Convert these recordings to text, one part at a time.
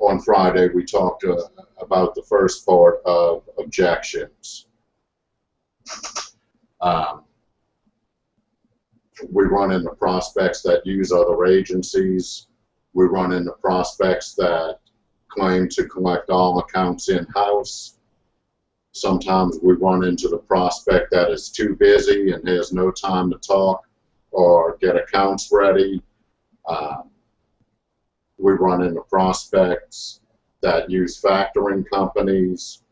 on Friday, we talked uh, about the first part of objections. Um, we run into prospects that use other agencies. We run into prospects that claim to collect all accounts in-house. Sometimes we run into the prospect that is too busy and has no time to talk or get accounts ready. Um, we run into prospects that use factoring companies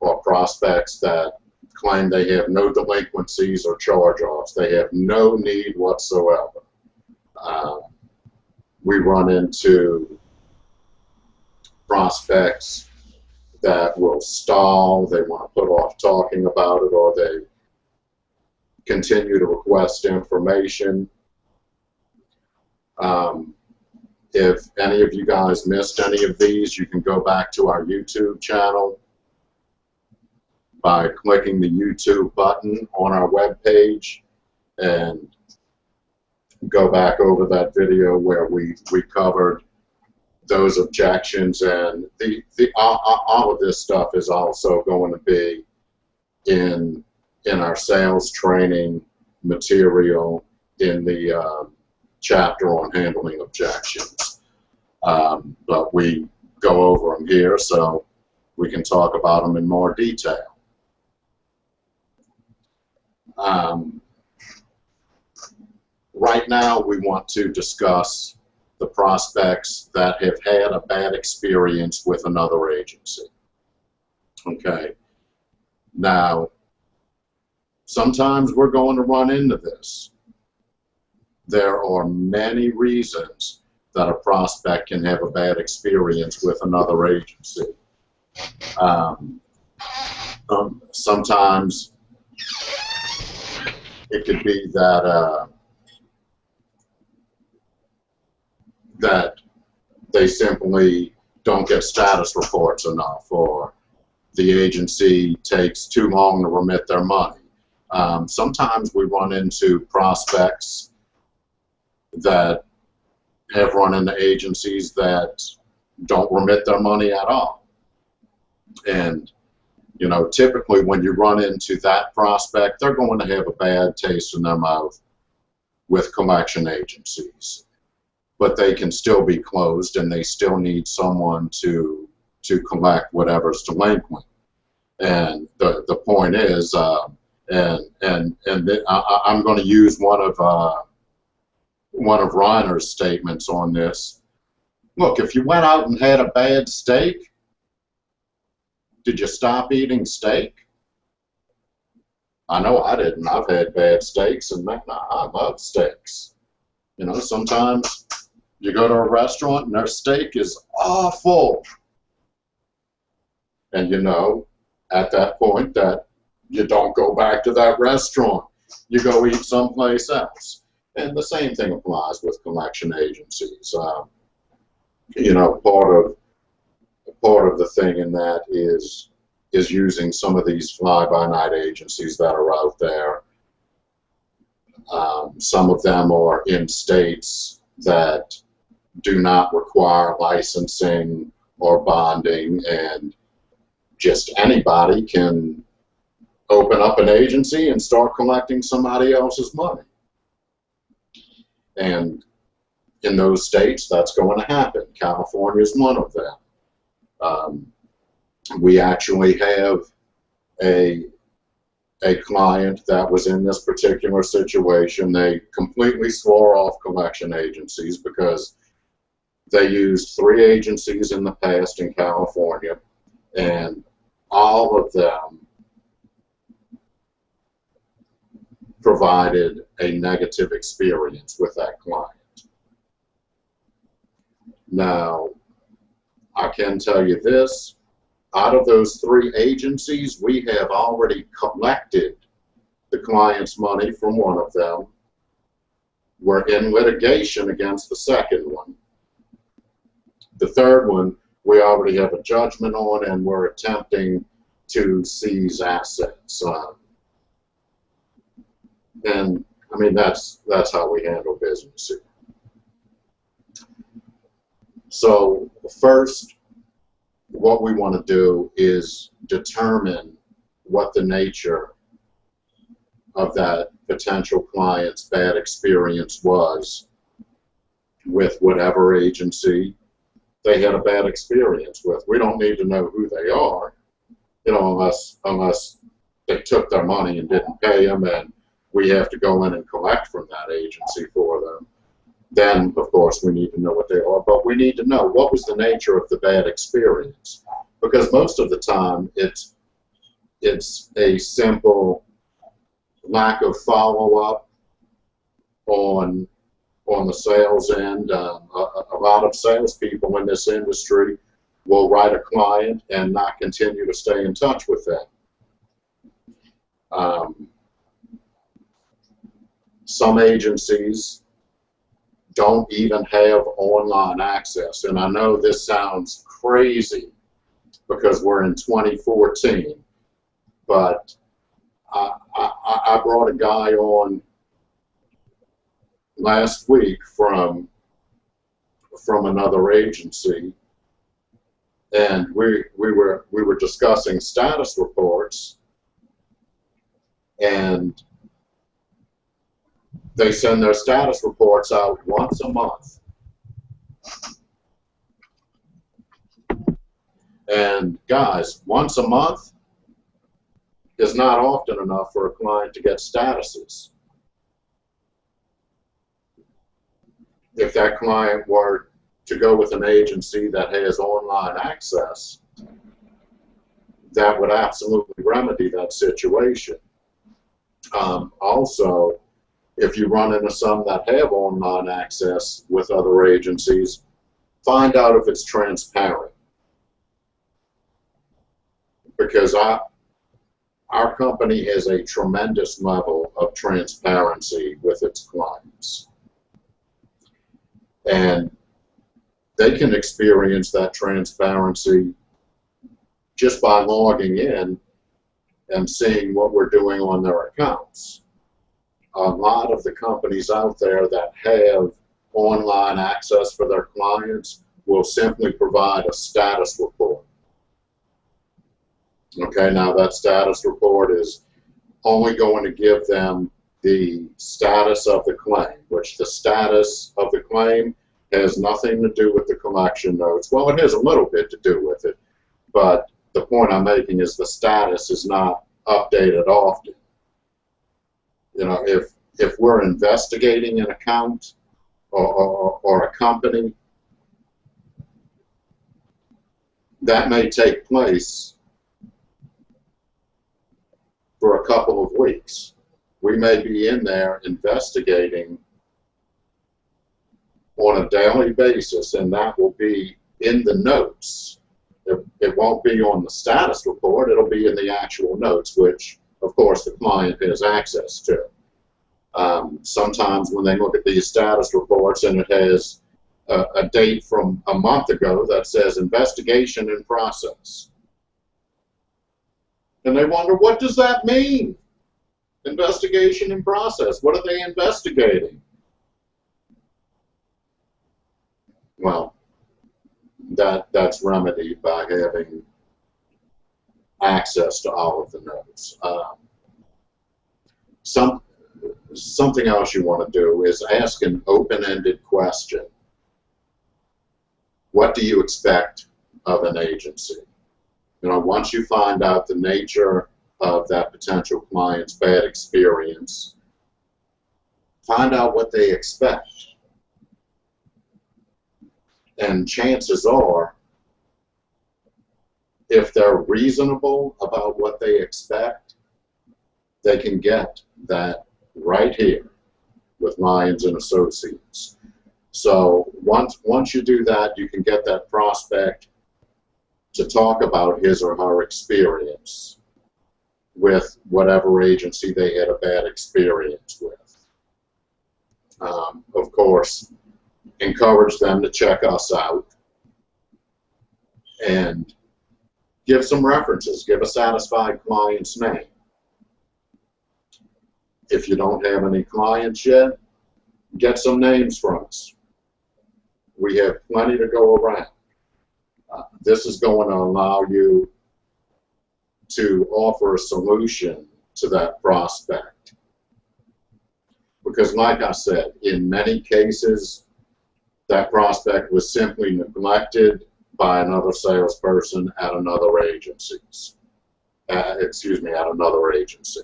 or prospects that claim they have no delinquencies or charge-offs. They have no need whatsoever. Uh, we run into prospects that will stall, they want to put off talking about it, or they continue to request information. Um, if any of you guys missed any of these, you can go back to our YouTube channel by clicking the YouTube button on our web page and go back over that video where we, we covered those objections and the, the all, all of this stuff is also going to be in in our sales training material in the um, chapter on handling objections. Um, but we go over them here so we can talk about them in more detail. Um, right now, we want to discuss the prospects that have had a bad experience with another agency. Okay. Now, sometimes we're going to run into this. There are many reasons that a prospect can have a bad experience with another agency. Um, um, sometimes it could be that uh, that they simply don't get status reports enough, or the agency takes too long to remit their money. Um, sometimes we run into prospects that have run into agencies that don't remit their money at all. And you know, typically when you run into that prospect, they're going to have a bad taste in their mouth with collection agencies. But they can still be closed and they still need someone to to collect whatever's delinquent. And the, the point is, uh, and and and I, I'm going to use one of uh, one of Reiner's statements on this. Look, if you went out and had a bad steak, did you stop eating steak? I know I didn't. I've had bad steaks, and I love steaks. You know, sometimes you go to a restaurant and their steak is awful. And you know, at that point, that you don't go back to that restaurant. You go eat someplace else. And the same thing applies with collection agencies. Uh, you know, part of part of the thing in that is is using some of these fly-by-night agencies that are out there. Um, some of them are in states that do not require licensing or bonding, and just anybody can open up an agency and start collecting somebody else's money. And in those states, that's going to happen. California is one of them. Um, we actually have a a client that was in this particular situation. They completely swore off collection agencies because they used three agencies in the past in California, and all of them provided a negative experience with that client. Now, I can tell you this, out of those three agencies, we have already collected the client's money from one of them. We're in litigation against the second one. The third one, we already have a judgment on and we're attempting to seize assets. Uh, and I mean, that's, that's how we handle business here. So first, what we want to do is determine what the nature of that potential client's bad experience was with whatever agency they had a bad experience with. We don't need to know who they are, you know, unless unless they took their money and didn't pay them, and we have to go in and collect from that agency for them. Then, of course, we need to know what they are, but we need to know what was the nature of the bad experience, because most of the time it's it's a simple lack of follow up on on the sales end. Um, a, a, lot of salespeople in this industry will write a client and not continue to stay in touch with them. Um, some agencies don't even have online access. And I know this sounds crazy because we're in 2014, but I, I, I brought a guy on last week from from another agency, and we we were we were discussing status reports, and they send their status reports out once a month. And guys, once a month is not often enough for a client to get statuses. if that client were to go with an agency that has online access, that would absolutely remedy that situation. Um, also, if you run into some that have online access with other agencies, find out if it's transparent. Because I, our company has a tremendous level of transparency with its clients and they can experience that transparency just by logging in and seeing what we're doing on their accounts. A lot of the companies out there that have online access for their clients will simply provide a status report. Okay, now that status report is only going to give them the status of the claim, which the status of the claim has nothing to do with the collection notes. Well, it has a little bit to do with it, but the point I'm making is the status is not updated often. You know, if if we're investigating an account or, or, or a company, that may take place for a couple of weeks we may be in there investigating on a daily basis, and that will be in the notes. It, it won't be on the status report, it'll be in the actual notes, which, of course, the client has access to. Um, sometimes when they look at these status reports and it has a, a date from a month ago that says investigation in process. And they wonder, what does that mean? Investigation in process. What are they investigating? Well, that that's remedied by having access to all of the notes. Um, some something else you want to do is ask an open-ended question. What do you expect of an agency? You know, once you find out the nature of that potential client's bad experience. Find out what they expect. And chances are, if they're reasonable about what they expect, they can get that right here with Lyons and Associates. So once once you do that, you can get that prospect to talk about his or her experience with whatever agency they had a bad experience with. Um, of course, encourage them to check us out and give some references, give a satisfied client's name. If you don't have any clients yet, get some names from us. We have plenty to go around. Uh, this is going to allow you to offer a solution to that prospect. Because like I said, in many cases, that prospect was simply neglected by another salesperson at another agency's. Uh, excuse me, at another agency.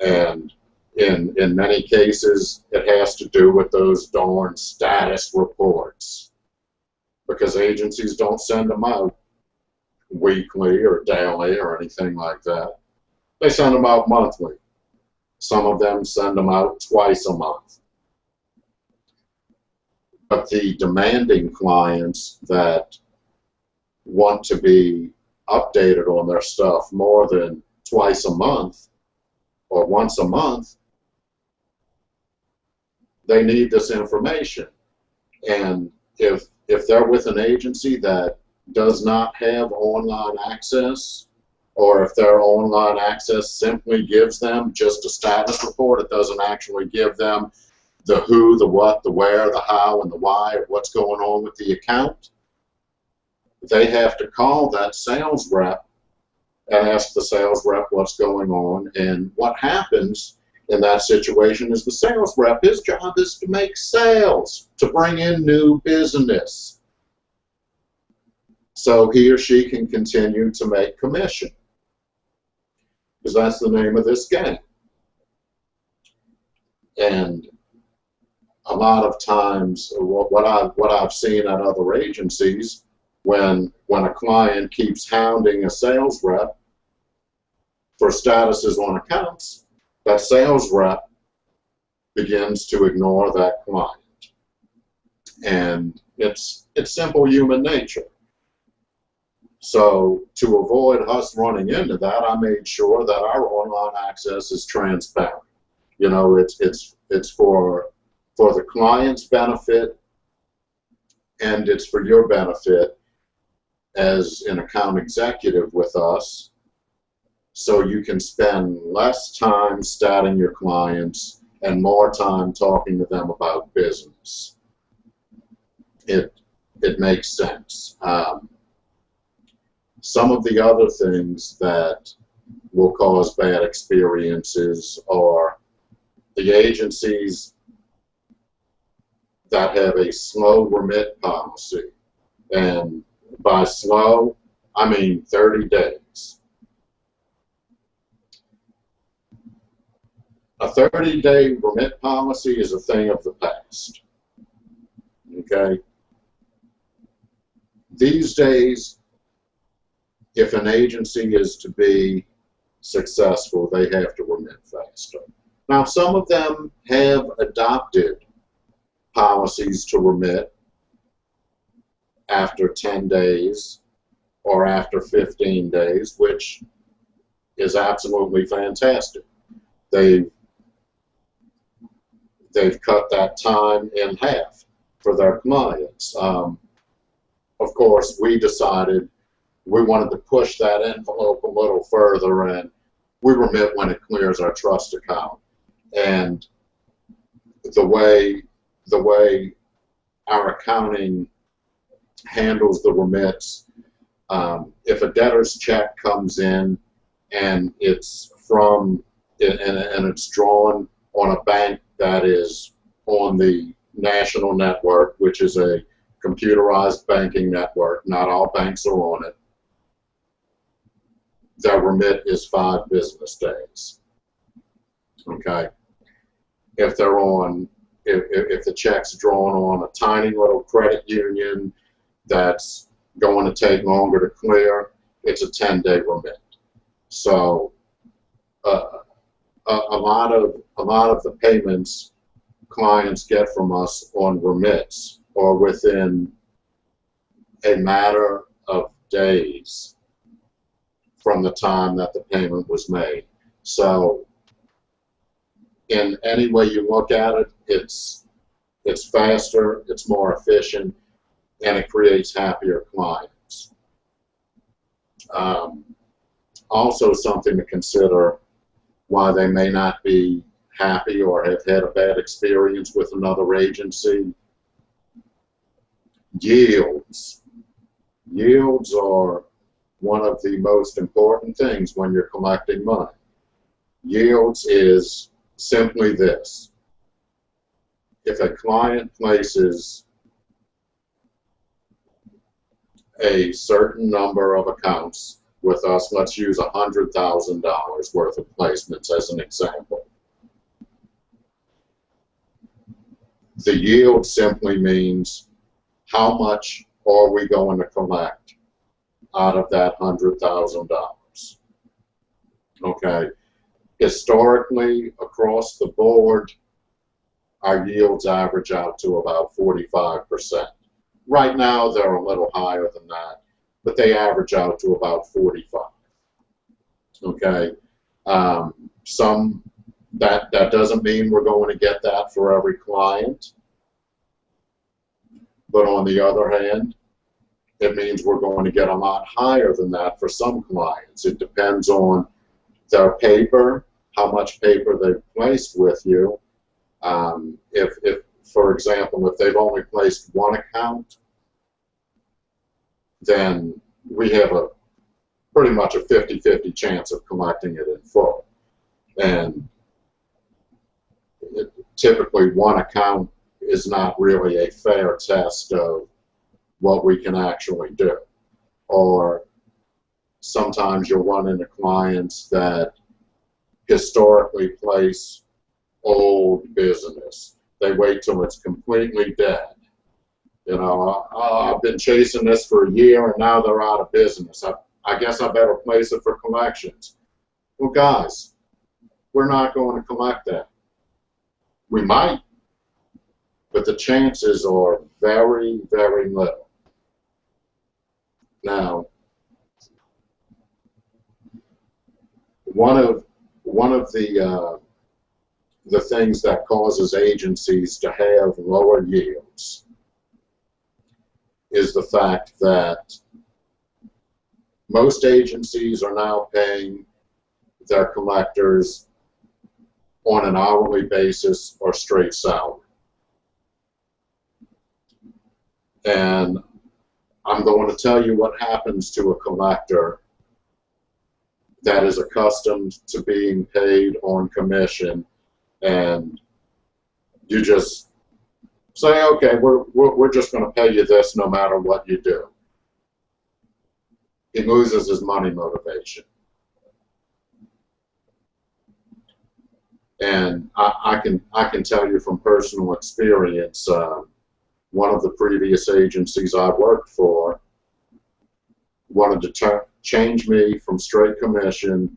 And in, in many cases, it has to do with those darn status reports. Because agencies don't send them out weekly or daily or anything like that. They send them out monthly. Some of them send them out twice a month. But the demanding clients that want to be updated on their stuff more than twice a month or once a month, they need this information. And if if they're with an agency that does not have online access, or if their online access simply gives them just a status report, it doesn't actually give them the who, the what, the where, the how, and the why of what's going on with the account, they have to call that sales rep and ask the sales rep what's going on. And what happens in that situation is the sales rep, his job is to make sales, to bring in new business. So he or she can continue to make commission. Because that's the name of this game. And a lot of times, what I've, what I've seen at other agencies, when, when a client keeps hounding a sales rep for statuses on accounts, that sales rep begins to ignore that client. And it's, it's simple human nature. So to avoid us running into that, I made sure that our online access is transparent. You know, it's, it's, it's for, for the client's benefit and it's for your benefit as an account executive with us so you can spend less time statting your clients and more time talking to them about business. It, it makes sense. Um, some of the other things that will cause bad experiences are the agencies that have a slow remit policy. And by slow, I mean 30 days. a 30-day remit policy is a thing of the past. Okay? These days, if an agency is to be successful, they have to remit faster. Now, some of them have adopted policies to remit after 10 days or after 15 days, which is absolutely fantastic. They've they've cut that time in half for their clients. Um, of course, we decided we wanted to push that envelope a little further and we remit when it clears our trust account. And the way the way our accounting handles the remits, um, if a debtor's check comes in and it's from and, and it's drawn on a bank that is on the national network, which is a computerized banking network. Not all banks are on it. Their remit is five business days. Okay. If they're on, if, if the check's drawn on a tiny little credit union that's going to take longer to clear, it's a 10-day remit. So uh, a, a, lot of a lot of the payments clients get from us on remits or within a matter of days from the time that the payment was made. So in any way you look at it, it's it's faster, it's more efficient, and it creates happier clients. Um, also something to consider why they may not be happy or have had a bad experience with another agency. Yields. yields are one of the most important things when you're collecting money. Yields is simply this. If a client places a certain number of accounts with us, let's use $100,000 worth of placements as an example. The yield simply means how much are we going to collect out of that $100,000. Okay. Historically, across the board, our yields average out to about 45%. Right now, they're a little higher than that, but they average out to about 45. Okay. Um, some that that doesn't mean we're going to get that for every client. But on the other hand, it means we're going to get a lot higher than that for some clients. It depends on their paper, how much paper they've placed with you. Um, if, if, for example, if they've only placed one account, then we have a pretty much a 50-50 chance of collecting it in full. And it, typically one account is not really a fair test of what we can actually do. Or sometimes you'll run into clients that historically place old business. They wait till it's completely dead. You know, uh, I've been chasing this for a year and now they're out of business. I, I guess I better place it for collections. Well, guys, we're not going to collect that. We might, but the chances are very, very little. Now, one of one of the uh, the things that causes agencies to have lower yields is the fact that most agencies are now paying their collectors on an hourly basis or straight salary. And I'm going to tell you what happens to a collector that is accustomed to being paid on commission and you just say, okay, we're, we're, we're just going to pay you this no matter what you do. He loses his money motivation. And I, I can I can tell you from personal experience, uh, one of the previous agencies I worked for wanted to change me from straight commission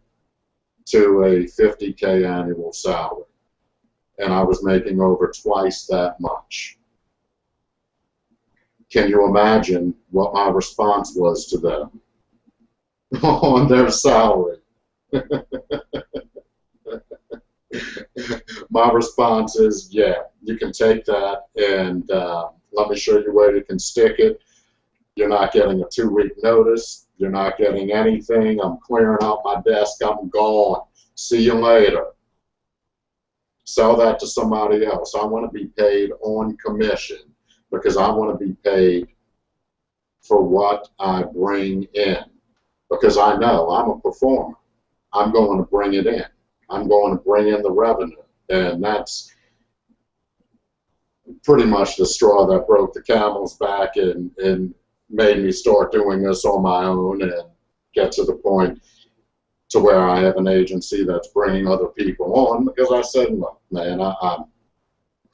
to a 50k annual salary and I was making over twice that much. Can you imagine what my response was to them on their salary? my response is, yeah, you can take that and uh, let me show you where you can stick it. You're not getting a two-week notice. You're not getting anything. I'm clearing out my desk. I'm gone. See you later sell that to somebody else. I want to be paid on commission because I want to be paid for what I bring in because I know I'm a performer. I'm going to bring it in. I'm going to bring in the revenue. And that's pretty much the straw that broke the camel's back and, and made me start doing this on my own and get to the point to where I have an agency that's bringing other people on because I said, look, man, I, I'm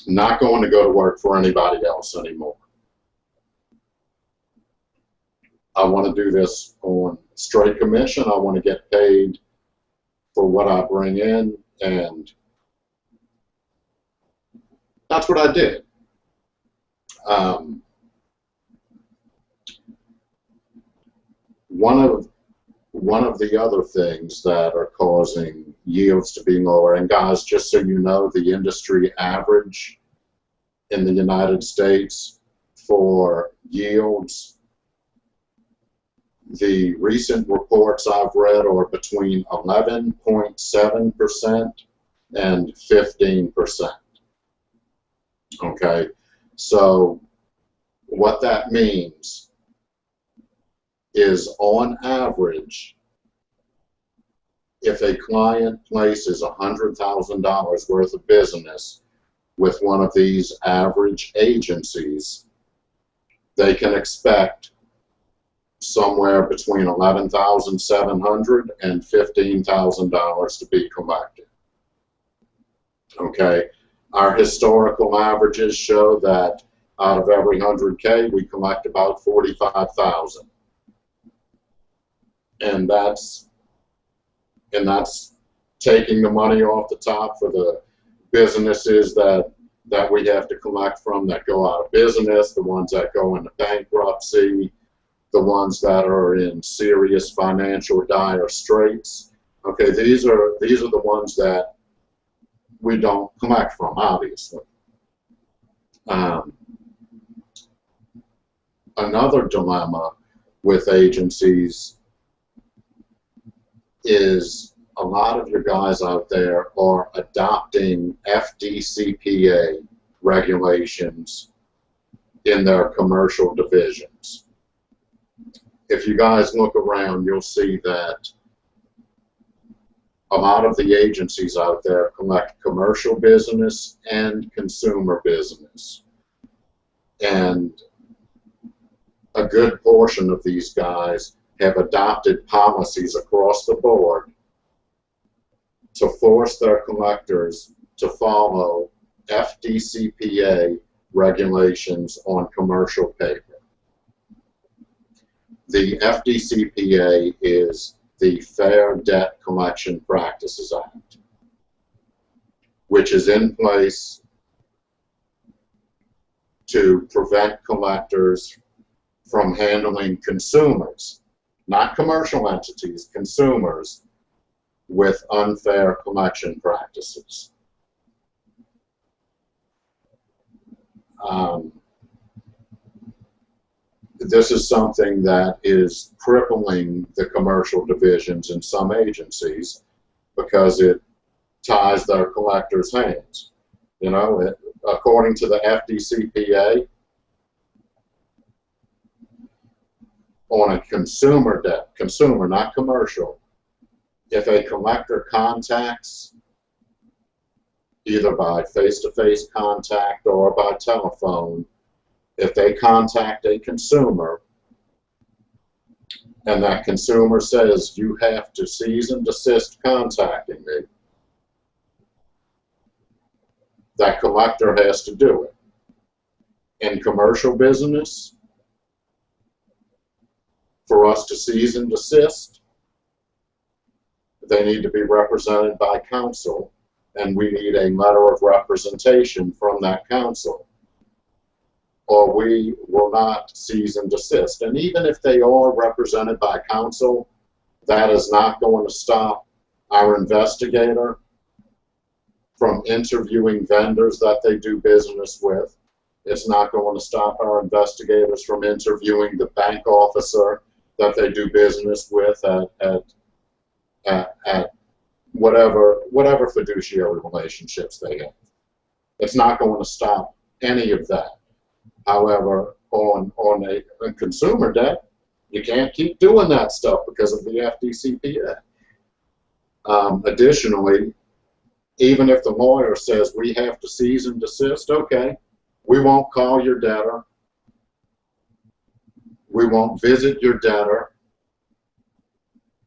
not going to go to work for anybody else anymore. I want to do this on straight commission. I want to get paid for what I bring in, and that's what I did. Um, one of one of the other things that are causing yields to be lower, and guys, just so you know, the industry average in the United States for yields, the recent reports I've read are between 11.7% and 15%. Okay, so what that means is on average, if a client places $100,000 worth of business with one of these average agencies, they can expect somewhere between $11,700 and $15,000 to be collected. Okay, our historical averages show that out of every 100K, we collect about 45,000. And that's and that's taking the money off the top for the businesses that that we have to collect from that go out of business, the ones that go into bankruptcy, the ones that are in serious financial dire straits. Okay, these are these are the ones that we don't collect from, obviously. Um, another dilemma with agencies is a lot of your guys out there are adopting FDCPA regulations in their commercial divisions. If you guys look around, you'll see that a lot of the agencies out there collect commercial business and consumer business. And a good portion of these guys have adopted policies across the board to force their collectors to follow FDCPA regulations on commercial paper. The FDCPA is the Fair Debt Collection Practices Act, which is in place to prevent collectors from handling consumers not commercial entities, consumers, with unfair collection practices. Um, this is something that is crippling the commercial divisions in some agencies because it ties their collectors' hands. You know, it, according to the FDCPA, on a consumer debt, consumer, not commercial, if a collector contacts either by face-to-face -face contact or by telephone, if they contact a consumer and that consumer says you have to cease and desist contacting me, that collector has to do it. In commercial business, for us to cease and desist, they need to be represented by counsel, and we need a letter of representation from that counsel, or we will not cease and desist. And even if they are represented by counsel, that is not going to stop our investigator from interviewing vendors that they do business with. It's not going to stop our investigators from interviewing the bank officer that they do business with at, at, at, at whatever, whatever fiduciary relationships they have. It's not going to stop any of that. However, on, on a, consumer debt, you can't keep doing that stuff because of the FDCPA. Um, additionally, even if the lawyer says we have to cease and desist, okay, we won't call your debtor, we won't visit your debtor.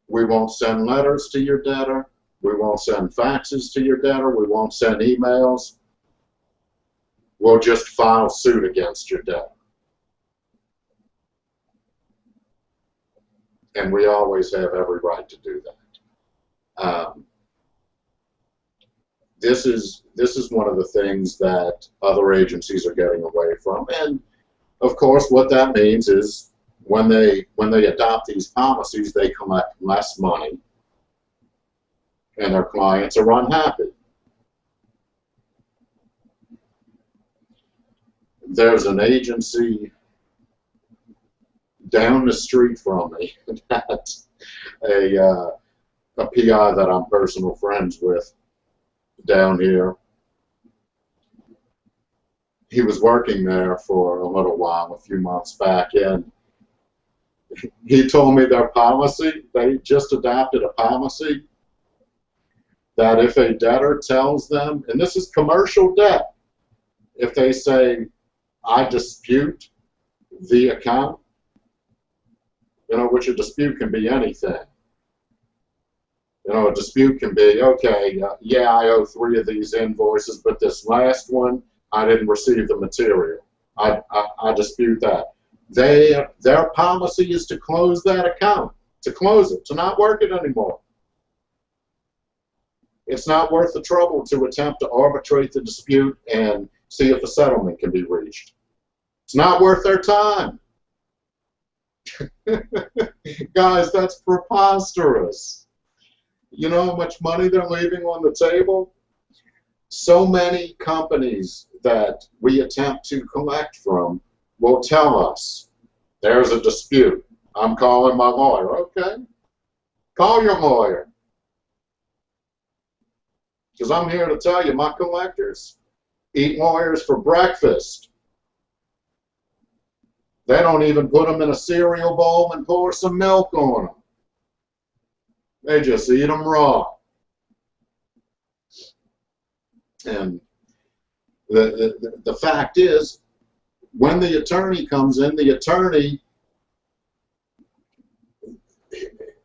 We won't send letters to your debtor. We won't send faxes to your debtor. We won't send emails. We'll just file suit against your debtor. And we always have every right to do that. Um, this is this is one of the things that other agencies are getting away from, and of course, what that means is when they when they adopt these policies, they collect less money, and their clients are unhappy. There's an agency down the street from me that's a uh, a PI that I'm personal friends with down here. He was working there for a little while, a few months back, and he told me their policy, they just adopted a policy that if a debtor tells them, and this is commercial debt, if they say, I dispute the account, you know, which a dispute can be anything. You know, a dispute can be, okay, uh, yeah, I owe three of these invoices, but this last one, I didn't receive the material. I, I, I dispute that. They, their policy is to close that account, to close it, to not work it anymore. It's not worth the trouble to attempt to arbitrate the dispute and see if a settlement can be reached. It's not worth their time. Guys, that's preposterous. You know how much money they're leaving on the table? So many companies that we attempt to collect from will tell us there's a dispute. I'm calling my lawyer. Okay. Call your lawyer. Because I'm here to tell you, my collectors eat lawyers for breakfast. They don't even put them in a cereal bowl and pour some milk on them. They just eat them raw. And the, the, the fact is, when the attorney comes in, the attorney,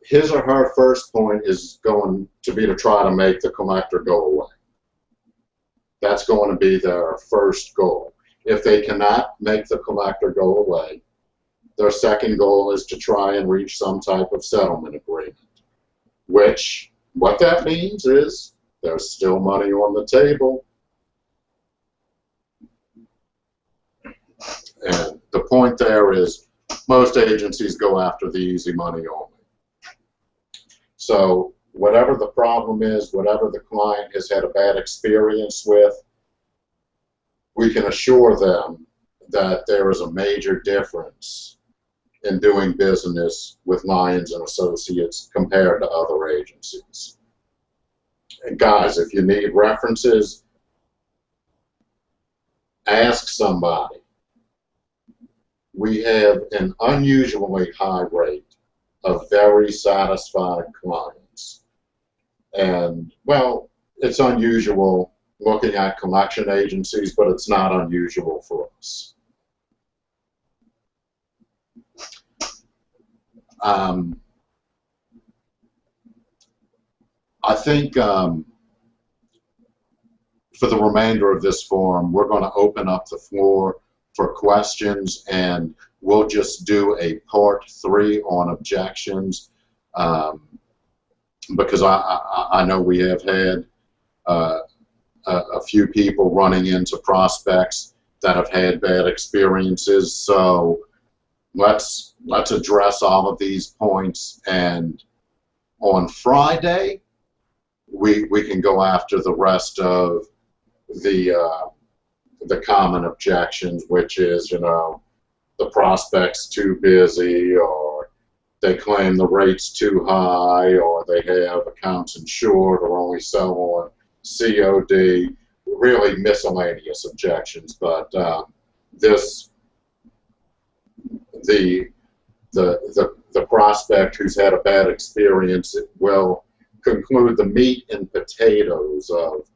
his or her first point is going to be to try to make the collector go away. That's going to be their first goal. If they cannot make the collector go away, their second goal is to try and reach some type of settlement agreement, which what that means is there's still money on the table. And the point there is most agencies go after the easy money only. So whatever the problem is, whatever the client has had a bad experience with, we can assure them that there is a major difference in doing business with Lyons and Associates compared to other agencies. And guys, if you need references, ask somebody. We have an unusually high rate of very satisfied clients. And, well, it's unusual looking at collection agencies, but it's not unusual for us. Um, I think um, for the remainder of this forum, we're going to open up the floor for questions, and we'll just do a part three on objections um, because I, I, I, know we have had uh, a, a, few people running into prospects that have had bad experiences. So let's let's address all of these points and on Friday we we can go after the rest of the uh, the common objections which is you know the prospects too busy or they claim the rate's too high or they have accounts insured or only sell on COD really miscellaneous objections but uh, this the, the, the, the prospect who's had a bad experience will conclude the meat and potatoes of,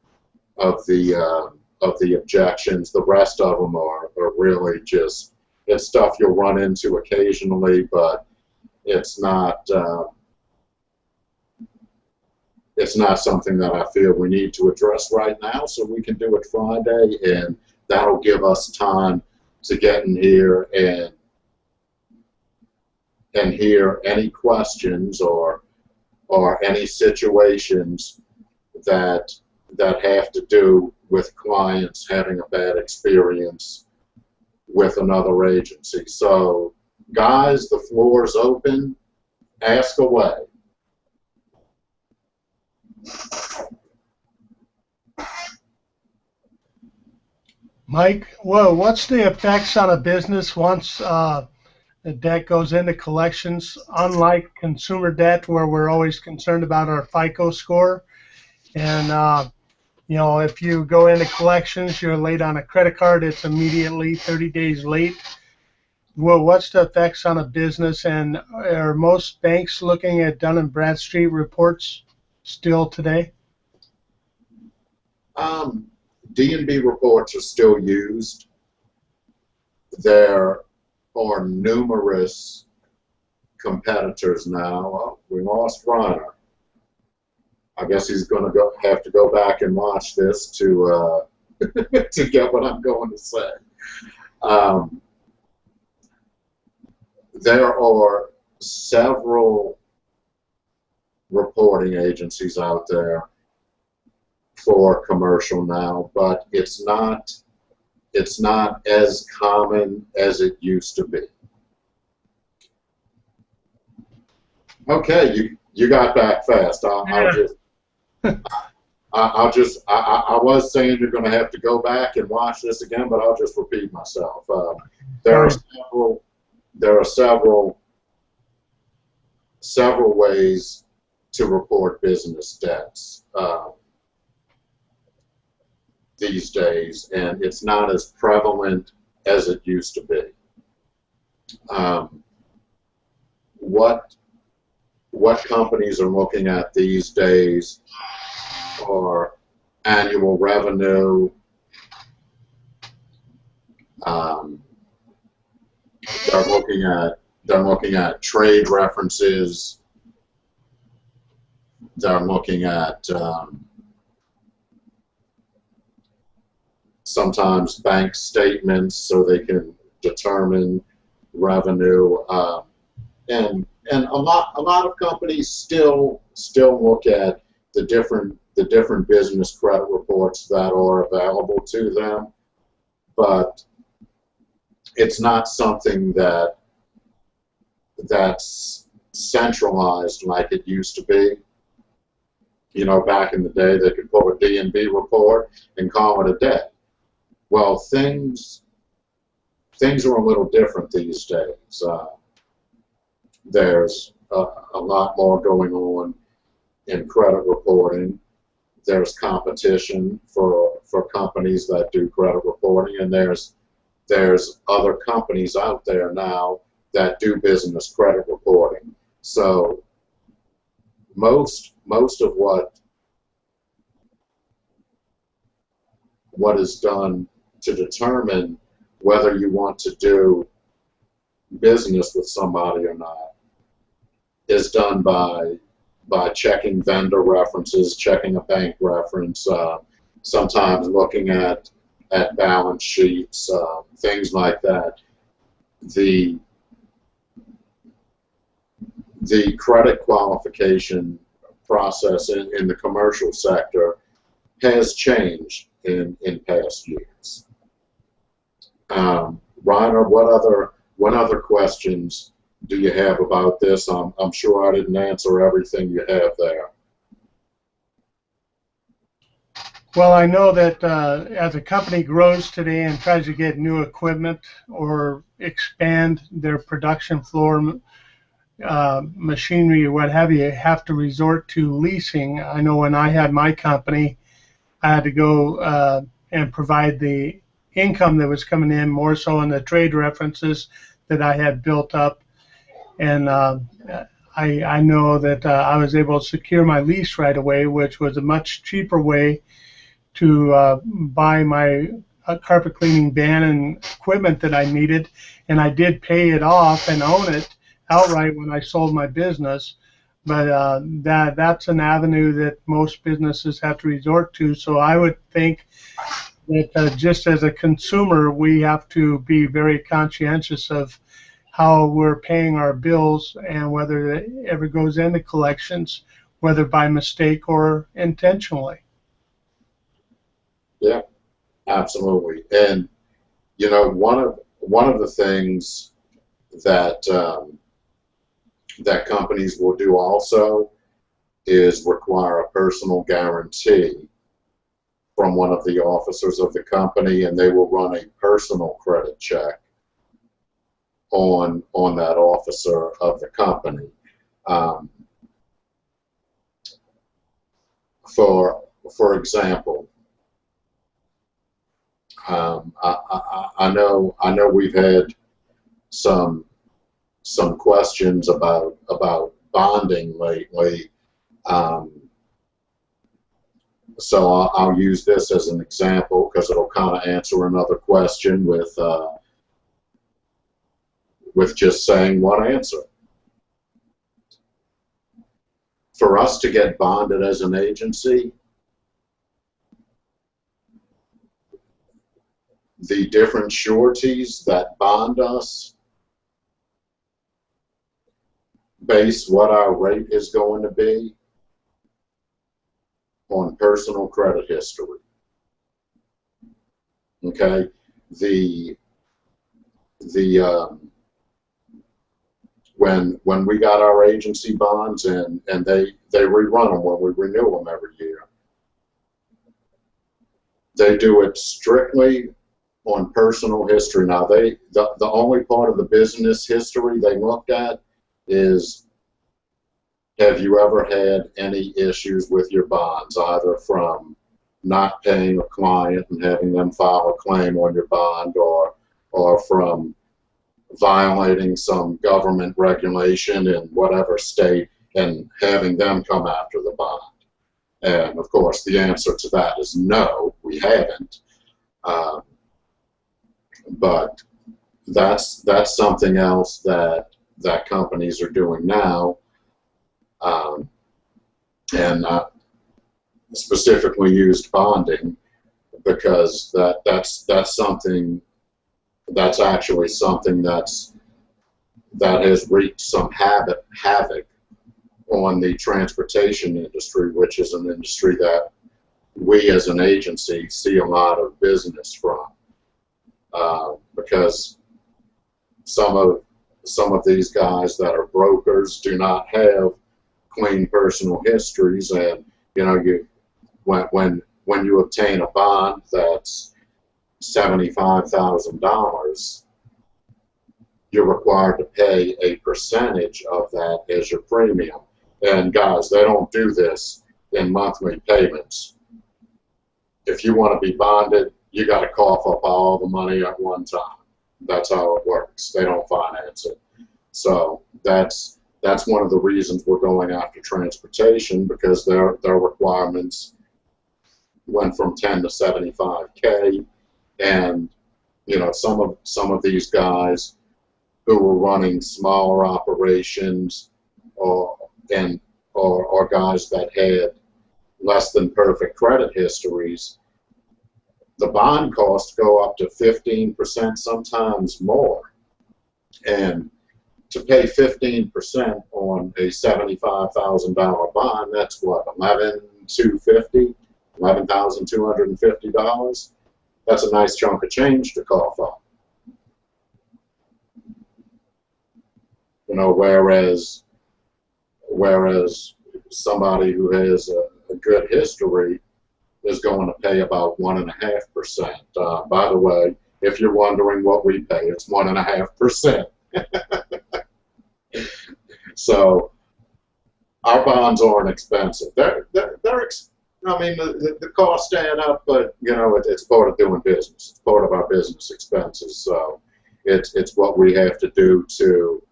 of, the, uh, of the objections. The rest of them are, are really just, it's stuff you'll run into occasionally, but it's not, uh, it's not something that I feel we need to address right now, so we can do it Friday, and that'll give us time to get in here and and hear any questions or or any situations that that have to do with clients having a bad experience with another agency. So, guys, the floor is open. Ask away. Mike, well, what's the effects on a business once uh, the debt goes into collections, unlike consumer debt where we're always concerned about our FICO score. And, uh, you know, if you go into collections, you're late on a credit card, it's immediately 30 days late. well, what's the effects on a business, and are most banks looking at Dun and Bradstreet reports still today? Um, D&B reports are still used. There are numerous competitors now. We lost Reiner. I guess he's going to go have to go back and watch this to uh, to get what I'm going to say. Um, there are several reporting agencies out there for commercial now, but it's not it's not as common as it used to be. Okay, you you got back fast. I'll, I'll just I, will just I, I was saying you're going to have to go back and watch this again, but I'll just repeat myself. Uh, there are several there are several several ways to report business debts uh, these days, and it's not as prevalent as it used to be. Um, what what companies are looking at these days are annual revenue, um, they're looking at they're looking at trade references. They're looking at um, sometimes bank statements so they can determine revenue. Uh, and and a lot a lot of companies still still look at the different the different business credit reports that are available to them, but it's not something that that's centralized like it used to be. You know, back in the day, they could pull a D&B report and call it a day. Well, things things are a little different these days. Uh, there's a, a lot more going on in credit reporting. There's competition for for companies that do credit reporting, and there's there's other companies out there now that do business credit reporting. So most most of what what is done to determine whether you want to do business with somebody or not is done by by checking vendor references, checking a bank reference, uh, sometimes looking at at balance sheets, uh, things like that. The the credit qualification process in, in the commercial sector has changed in, in past years. Um, Reiner, what other what other questions do you have about this? I'm, I'm sure I didn't answer everything you have there. Well, I know that uh, as a company grows today and tries to get new equipment or expand their production floor, uh, machinery or what have you, have to resort to leasing. I know when I had my company, I had to go uh, and provide the income that was coming in more so in the trade references that I had built up and uh, I, I know that uh, I was able to secure my lease right away, which was a much cheaper way to uh, buy my uh, carpet cleaning van and equipment that I needed, and I did pay it off and own it outright when I sold my business. But uh, that that's an avenue that most businesses have to resort to. So I would think that uh, just as a consumer, we have to be very conscientious of how we're paying our bills and whether it ever goes into collections, whether by mistake or intentionally. Yeah, absolutely. And you know, one of one of the things that um, that companies will do also is require a personal guarantee from one of the officers of the company, and they will run a personal credit check on on that officer of the company. Um, for for example, um, I, I, I, know I know we've had some some questions about about bonding lately. Um, so I'll, I'll, use this as an example because it'll kind of answer another question with uh, with just saying one answer. For us to get bonded as an agency, the different sureties that bond us base what our rate is going to be on personal credit history. Okay, the the um, when when we got our agency bonds and and they they rerun them when we renew them every year. They do it strictly on personal history. Now they the, the only part of the business history they looked at is have you ever had any issues with your bonds, either from not paying a client and having them file a claim on your bond or or from violating some government regulation in whatever state and having them come after the bond. And of course, the answer to that is no, we haven't. Um, but that's that's something else that that companies are doing now, um, and specifically used bonding because that that's that's something that's actually something that's that has wreaked some havoc havoc on the transportation industry, which is an industry that we as an agency see a lot of business from. Uh, because some of some of these guys that are brokers do not have clean personal histories, and you know you when when when you obtain a bond that's seventy-five thousand dollars, you're required to pay a percentage of that as your premium. And guys, they don't do this in monthly payments. If you want to be bonded, you got to cough up all the money at one time. That's how it works. They don't finance it. So that's that's one of the reasons we're going after transportation because their their requirements went from 10 to 75k, and you know some of some of these guys who were running smaller operations or and or, or guys that had less than perfect credit histories the bond costs go up to 15%, sometimes more. And to pay 15% on a $75,000 bond, that's what, 11250 $11,250? That's a nice chunk of change to cough up. You know, whereas whereas somebody who has a, a good history is going to pay about one and a half percent. Uh, by the way, if you're wondering what we pay, it's one and a half percent. So our bonds aren't expensive. They're they're, they're ex I mean the, the costs add up, but you know it, it's part of doing business. It's part of our business expenses. So it's it's what we have to do to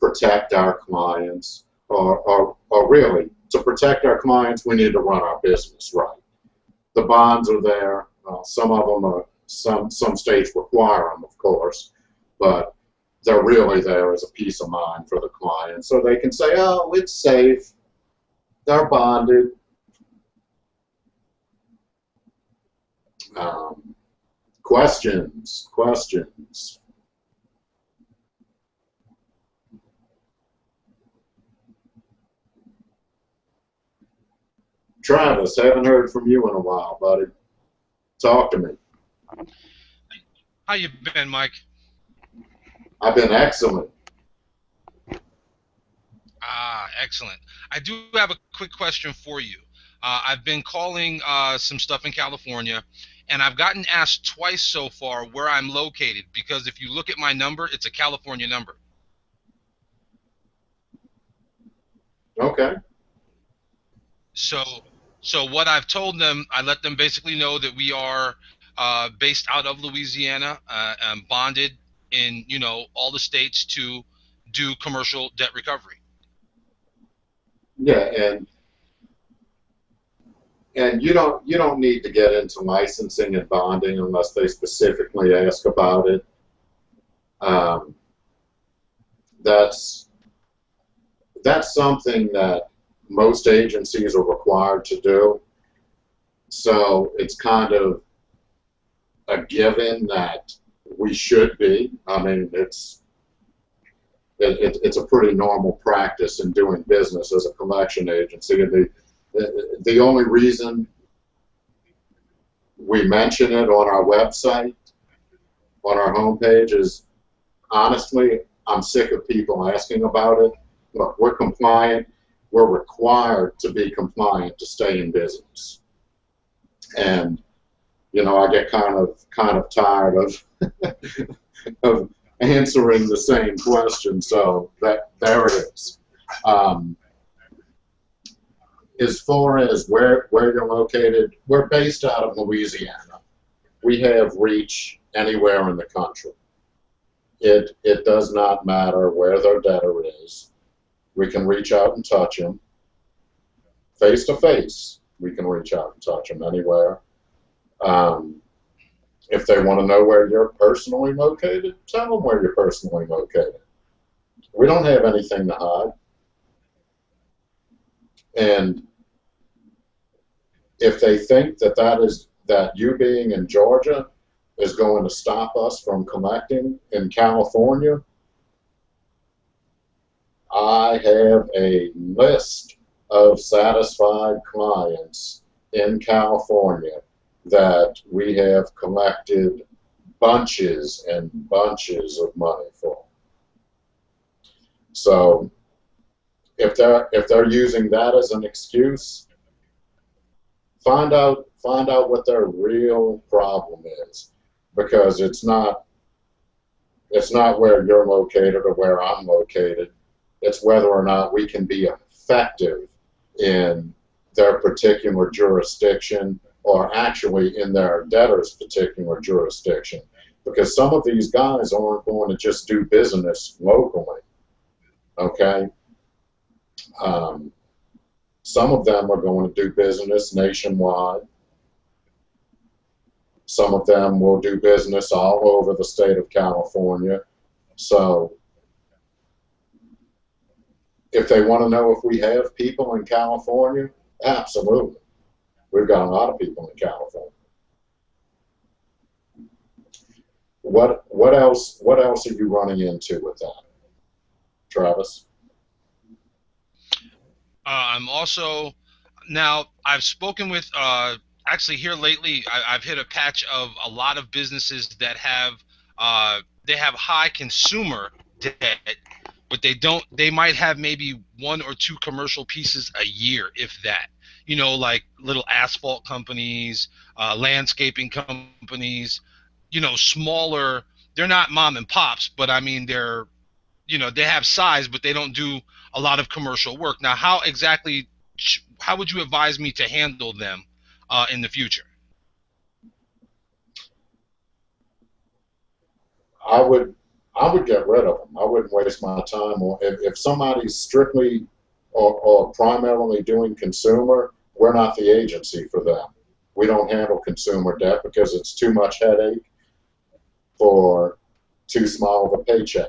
protect our clients, or, or, or really to protect our clients, we need to run our business right the bonds are there. Uh, some of them are, some some states require them, of course, but they're really there as a peace of mind for the client, so they can say, "Oh, it's safe. They're bonded." Um, questions? Questions? Travis, haven't heard from you in a while, buddy. Talk to me. How you been, Mike? I've been excellent. Ah, excellent. I do have a quick question for you. Uh, I've been calling uh, some stuff in California, and I've gotten asked twice so far where I'm located because if you look at my number, it's a California number. Okay. So so what I've told them, I let them basically know that we are uh, based out of Louisiana, uh, and bonded in you know all the states to do commercial debt recovery. Yeah, and and you don't you don't need to get into licensing and bonding unless they specifically ask about it. Um, that's that's something that most agencies are required to do. So it's kind of a given that we should be. I mean, it's it, it, it's a pretty normal practice in doing business as a collection agency. The, the, the only reason we mention it on our website, on our homepage, is honestly, I'm sick of people asking about it. Look, we're compliant. We're required to be compliant to stay in business. And you know, I get kind of kind of tired of of answering the same question. So that there it is. Um, as far as where where you're located, we're based out of Louisiana. We have reach anywhere in the country. It it does not matter where their debtor is. We can reach out and touch them face to face. We can reach out and touch them anywhere. Um, if they want to know where you're personally located, tell them where you're personally located. We don't have anything to hide. And if they think that that is that you being in Georgia is going to stop us from collecting in California, I have a list of satisfied clients in California that we have collected bunches and bunches of money for. So if they're if they're using that as an excuse, find out find out what their real problem is because it's not it's not where you're located or where I'm located. It's whether or not we can be effective in their particular jurisdiction or actually in their debtor's particular jurisdiction. Because some of these guys aren't going to just do business locally. Okay? Um, some of them are going to do business nationwide. Some of them will do business all over the state of California. So if they want to know if we have people in California, absolutely. We've got a lot of people in California. What what else what else are you running into with that, Travis? Uh, I'm also now I've spoken with uh, actually here lately. I, have hit a patch of a lot of businesses that have uh, they have high consumer debt, but they don't. They might have maybe one or two commercial pieces a year, if that you know, like little asphalt companies, uh, landscaping companies, you know, smaller. They're not mom and pops, but I mean, they're, you know, they have size, but they don't do a lot of commercial work. Now, how exactly, how would you advise me to handle them uh, in the future? I would, I would get rid of them. I wouldn't waste my time. Or if, if somebody's strictly or, or primarily doing consumer, we're not the agency for them. We don't handle consumer debt because it's too much headache for too small of a paycheck.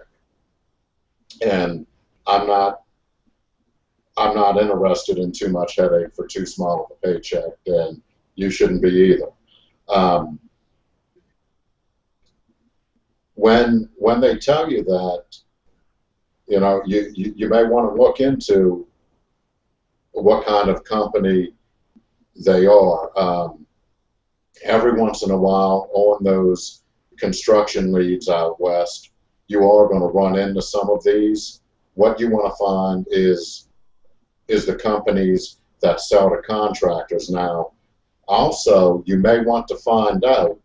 And I'm not I'm not interested in too much headache for too small of a paycheck, and you shouldn't be either. Um, when when they tell you that, you know, you, you, you may want to look into what kind of company they are. Um, every once in a while, on those construction leads out west, you are going to run into some of these. What you want to find is is the companies that sell to contractors. Now, also, you may want to find out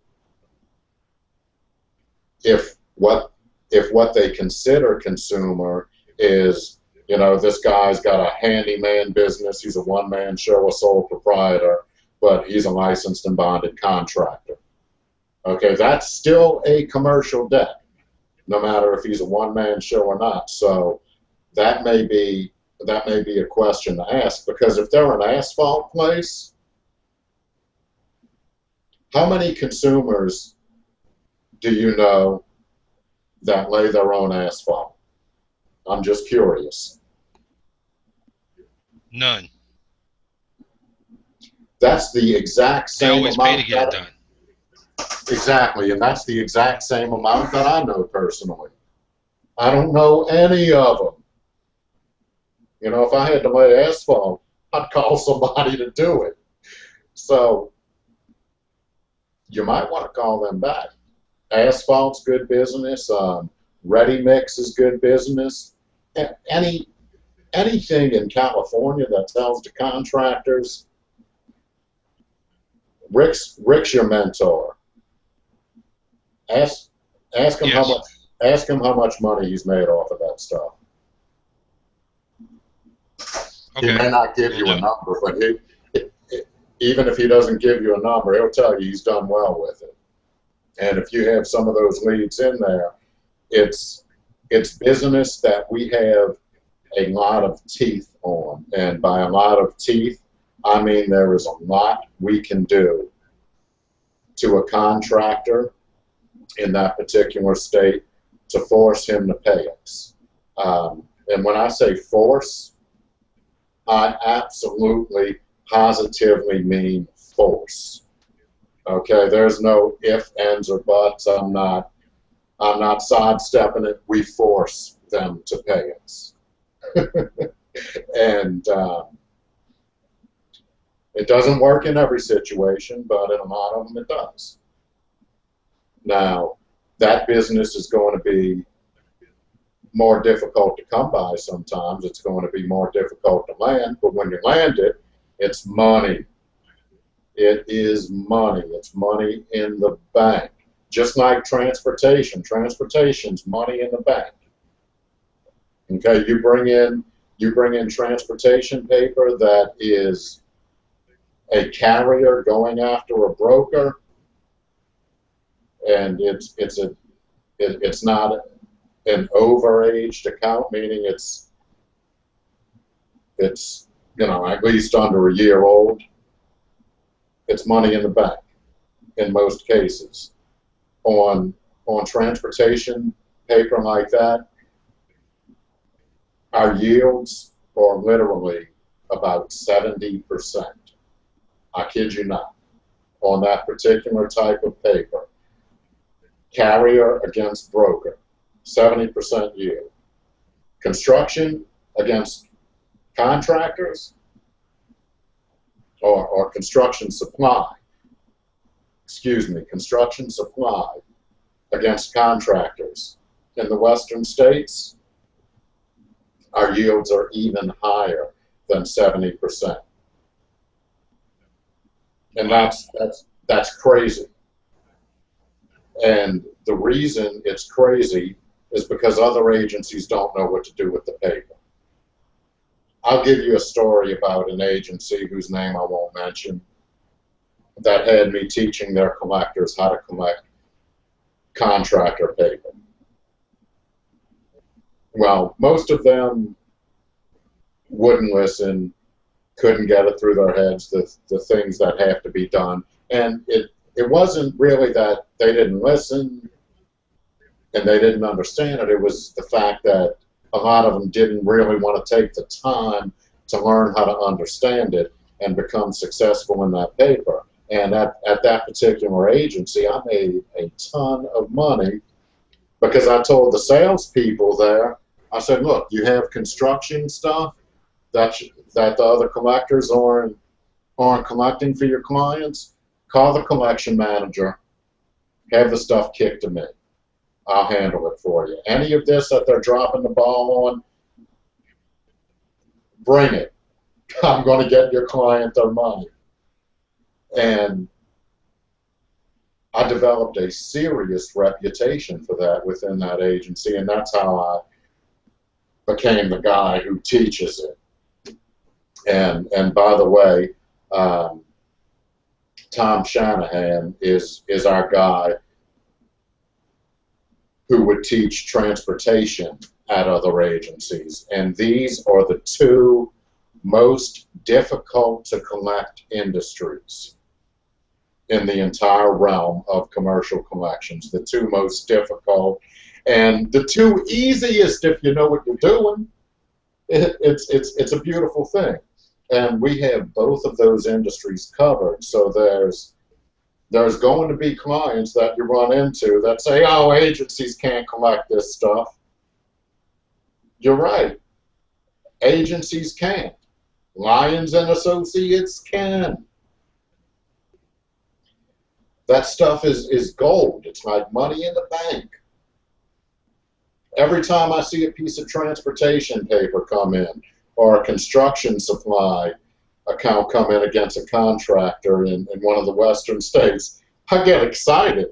if what if what they consider consumer is you know, this guy's got a handyman business. He's a one-man show, a sole proprietor, but he's a licensed and bonded contractor. Okay, that's still a commercial debt. No matter if he's a one-man show or not. So that may be that may be a question to ask because if they're an asphalt place, how many consumers do you know that lay their own asphalt? I'm just curious. None. That's the exact same. They always amount. pay to get it done. Exactly, and that's the exact same amount that I know personally. I don't know any of them. You know, if I had to lay asphalt, I'd call somebody to do it. So you might want to call them back. Asphalt's good business. Um, ready mix is good business. Any anything in California that sells to contractors, Rick's Rick's your mentor. Ask ask him Yes. how much ask him how much money he's made off of that stuff. He may not give you a number, but he, it, it, even if he doesn't give you a number, he'll tell you he's done well with it. And if you have some of those leads in there, it's it's business that we have a lot of teeth on, and by a lot of teeth, I mean there is a lot we can do to a contractor in that particular state to force him to pay us. Um, and when I say force, I absolutely, positively mean force. Okay, there's no if, ands, or buts. I'm not, I'm not sidestepping it. We force them to pay us, and um, it doesn't work in every situation, but in a lot of them it does. Now, that business is going to be more difficult to come by sometimes. It's going to be more difficult to land, but when you land it, it's money. It is money. It's money in the bank. Just like transportation. Transportation's money in the bank. Okay, you bring in you bring in transportation paper that is a carrier going after a broker, and it's it's a it, it's not an overaged account, meaning it's it's you know at least under a year old. It's money in the bank in most cases. On on transportation paper like that, our yields are literally about seventy percent. I kid you not. On that particular type of paper, carrier against broker. 70% yield. Construction against contractors or, or construction supply, excuse me, construction supply against contractors. In the western states, our yields are even higher than 70%. And that's, that's, that's crazy. And the reason it's crazy is because other agencies don't know what to do with the paper. I'll give you a story about an agency whose name I won't mention that had me teaching their collectors how to collect contractor paper. Well, most of them wouldn't listen, couldn't get it through their heads, the, the things that have to be done. And it, it wasn't really that they didn't listen and they didn't understand it. It was the fact that a lot of them didn't really want to take the time to learn how to understand it and become successful in that paper. And at, at that particular agency, I made a ton of money because I told the salespeople there, I said, look, you have construction stuff that, that the other collectors aren't, aren't collecting for your clients. Call the collection manager, have the stuff kicked to me. I'll handle it for you. Any of this that they're dropping the ball on, bring it. I'm going to get your client their money. And I developed a serious reputation for that within that agency, and that's how I became the guy who teaches it. And and by the way, um, Tom Shanahan is is our guy who would teach transportation at other agencies. And these are the two most difficult to collect industries in the entire realm of commercial collections. The two most difficult and the two easiest if you know what you're doing. It, it's, it's, it's a beautiful thing. And we have both of those industries covered. So there's there's going to be clients that you run into that say, oh, agencies can't collect this stuff. You're right. Agencies can. Lyons and Associates can. That stuff is, is gold. It's like money in the bank. Every time I see a piece of transportation paper come in or a construction supply account come in against a contractor in, in one of the western states, I get excited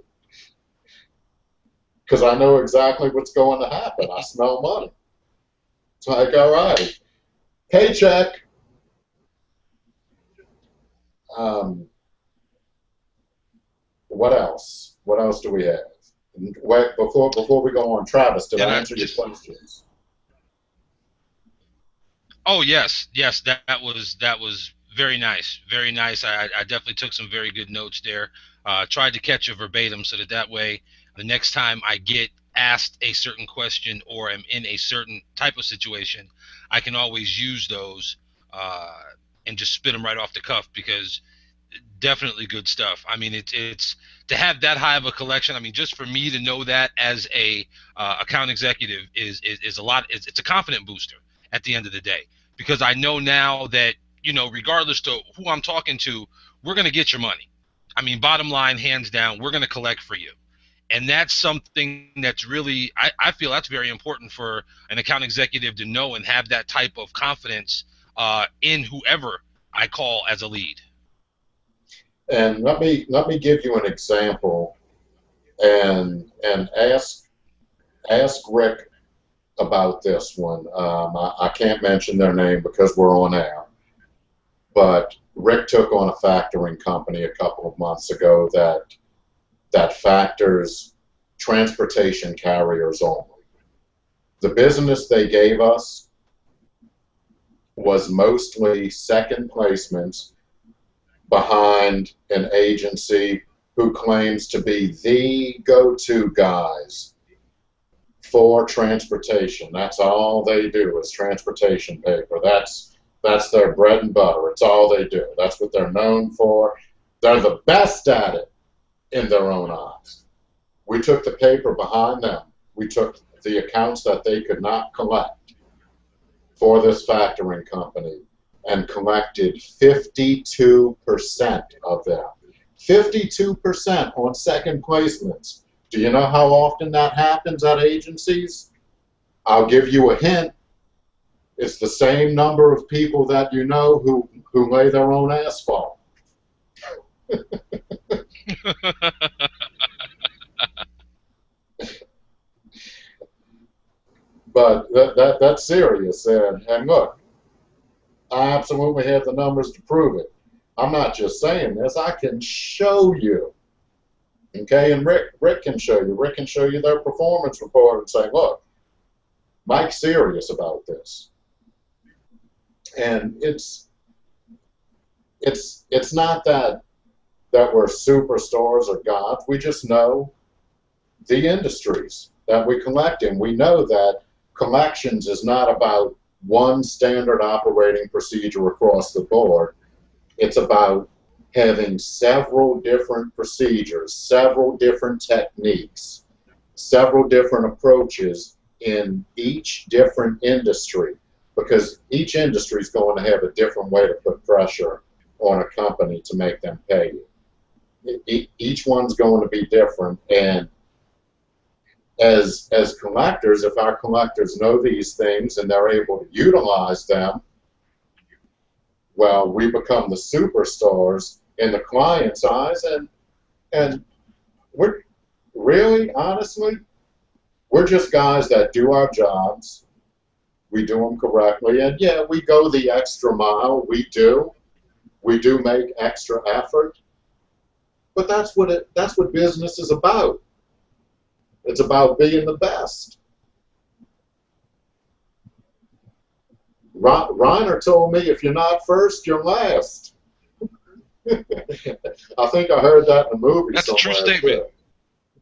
because I know exactly what's going to happen. I smell money. It's like, all right, paycheck. Um, what else? What else do we have? Wait, before before we go on, Travis, did Yeah, I answer just- your questions? Oh yes, yes, that, that was that was very nice, very nice. I, I definitely took some very good notes there. Uh, tried to catch a verbatim so that that way the next time I get asked a certain question or am in a certain type of situation, I can always use those uh, and just spit them right off the cuff because definitely good stuff. I mean, it's it's to have that high of a collection. I mean, just for me to know that as a uh, account executive is, is is a lot. It's, it's a confident booster at the end of the day because I know now that you know, regardless to who I'm talking to, we're gonna get your money. I mean, bottom line, hands down, we're gonna collect for you, and that's something that's really I, I feel that's very important for an account executive to know and have that type of confidence uh, in whoever I call as a lead. And let me let me give you an example, and and ask ask Rick about this one. Um, I, I can't mention their name because we're on air, but Rick took on a factoring company a couple of months ago that that factors transportation carriers only. The business they gave us was mostly second placements behind an agency who claims to be the go-to guys for transportation. That's all they do is transportation paper. That's that's their bread and butter. It's all they do. That's what they're known for. They're the best at it in their own eyes. We took the paper behind them. We took the accounts that they could not collect for this factoring company and collected 52% of them. 52% on second placements. Do you know how often that happens at agencies? I'll give you a hint. It's the same number of people that you know who, who lay their own asphalt. But that, that, that's serious. And, and look, I absolutely have the numbers to prove it. I'm not just saying this, I can show you. Okay, and Rick, Rick can show you. Rick can show you their performance report and say, look, Mike's serious about this. And it's it's it's not that that we're superstars or gods. We just know the industries that we collect in. We know that collections is not about one standard operating procedure across the board. It's about having several different procedures, several different techniques, several different approaches in each different industry because each industry is going to have a different way to put pressure on a company to make them pay you. Each one's going to be different and as as collectors, if our collectors know these things and they're able to utilize them, well, we become the superstars in the client's eyes, and and we're really, honestly, we're just guys that do our jobs. We do them correctly, and yeah, we go the extra mile. We do, we do make extra effort, but that's what it. That's what business is about. It's about being the best. Reiner told me if you're not first, you're last. I think I heard that in a movie That's a true statement.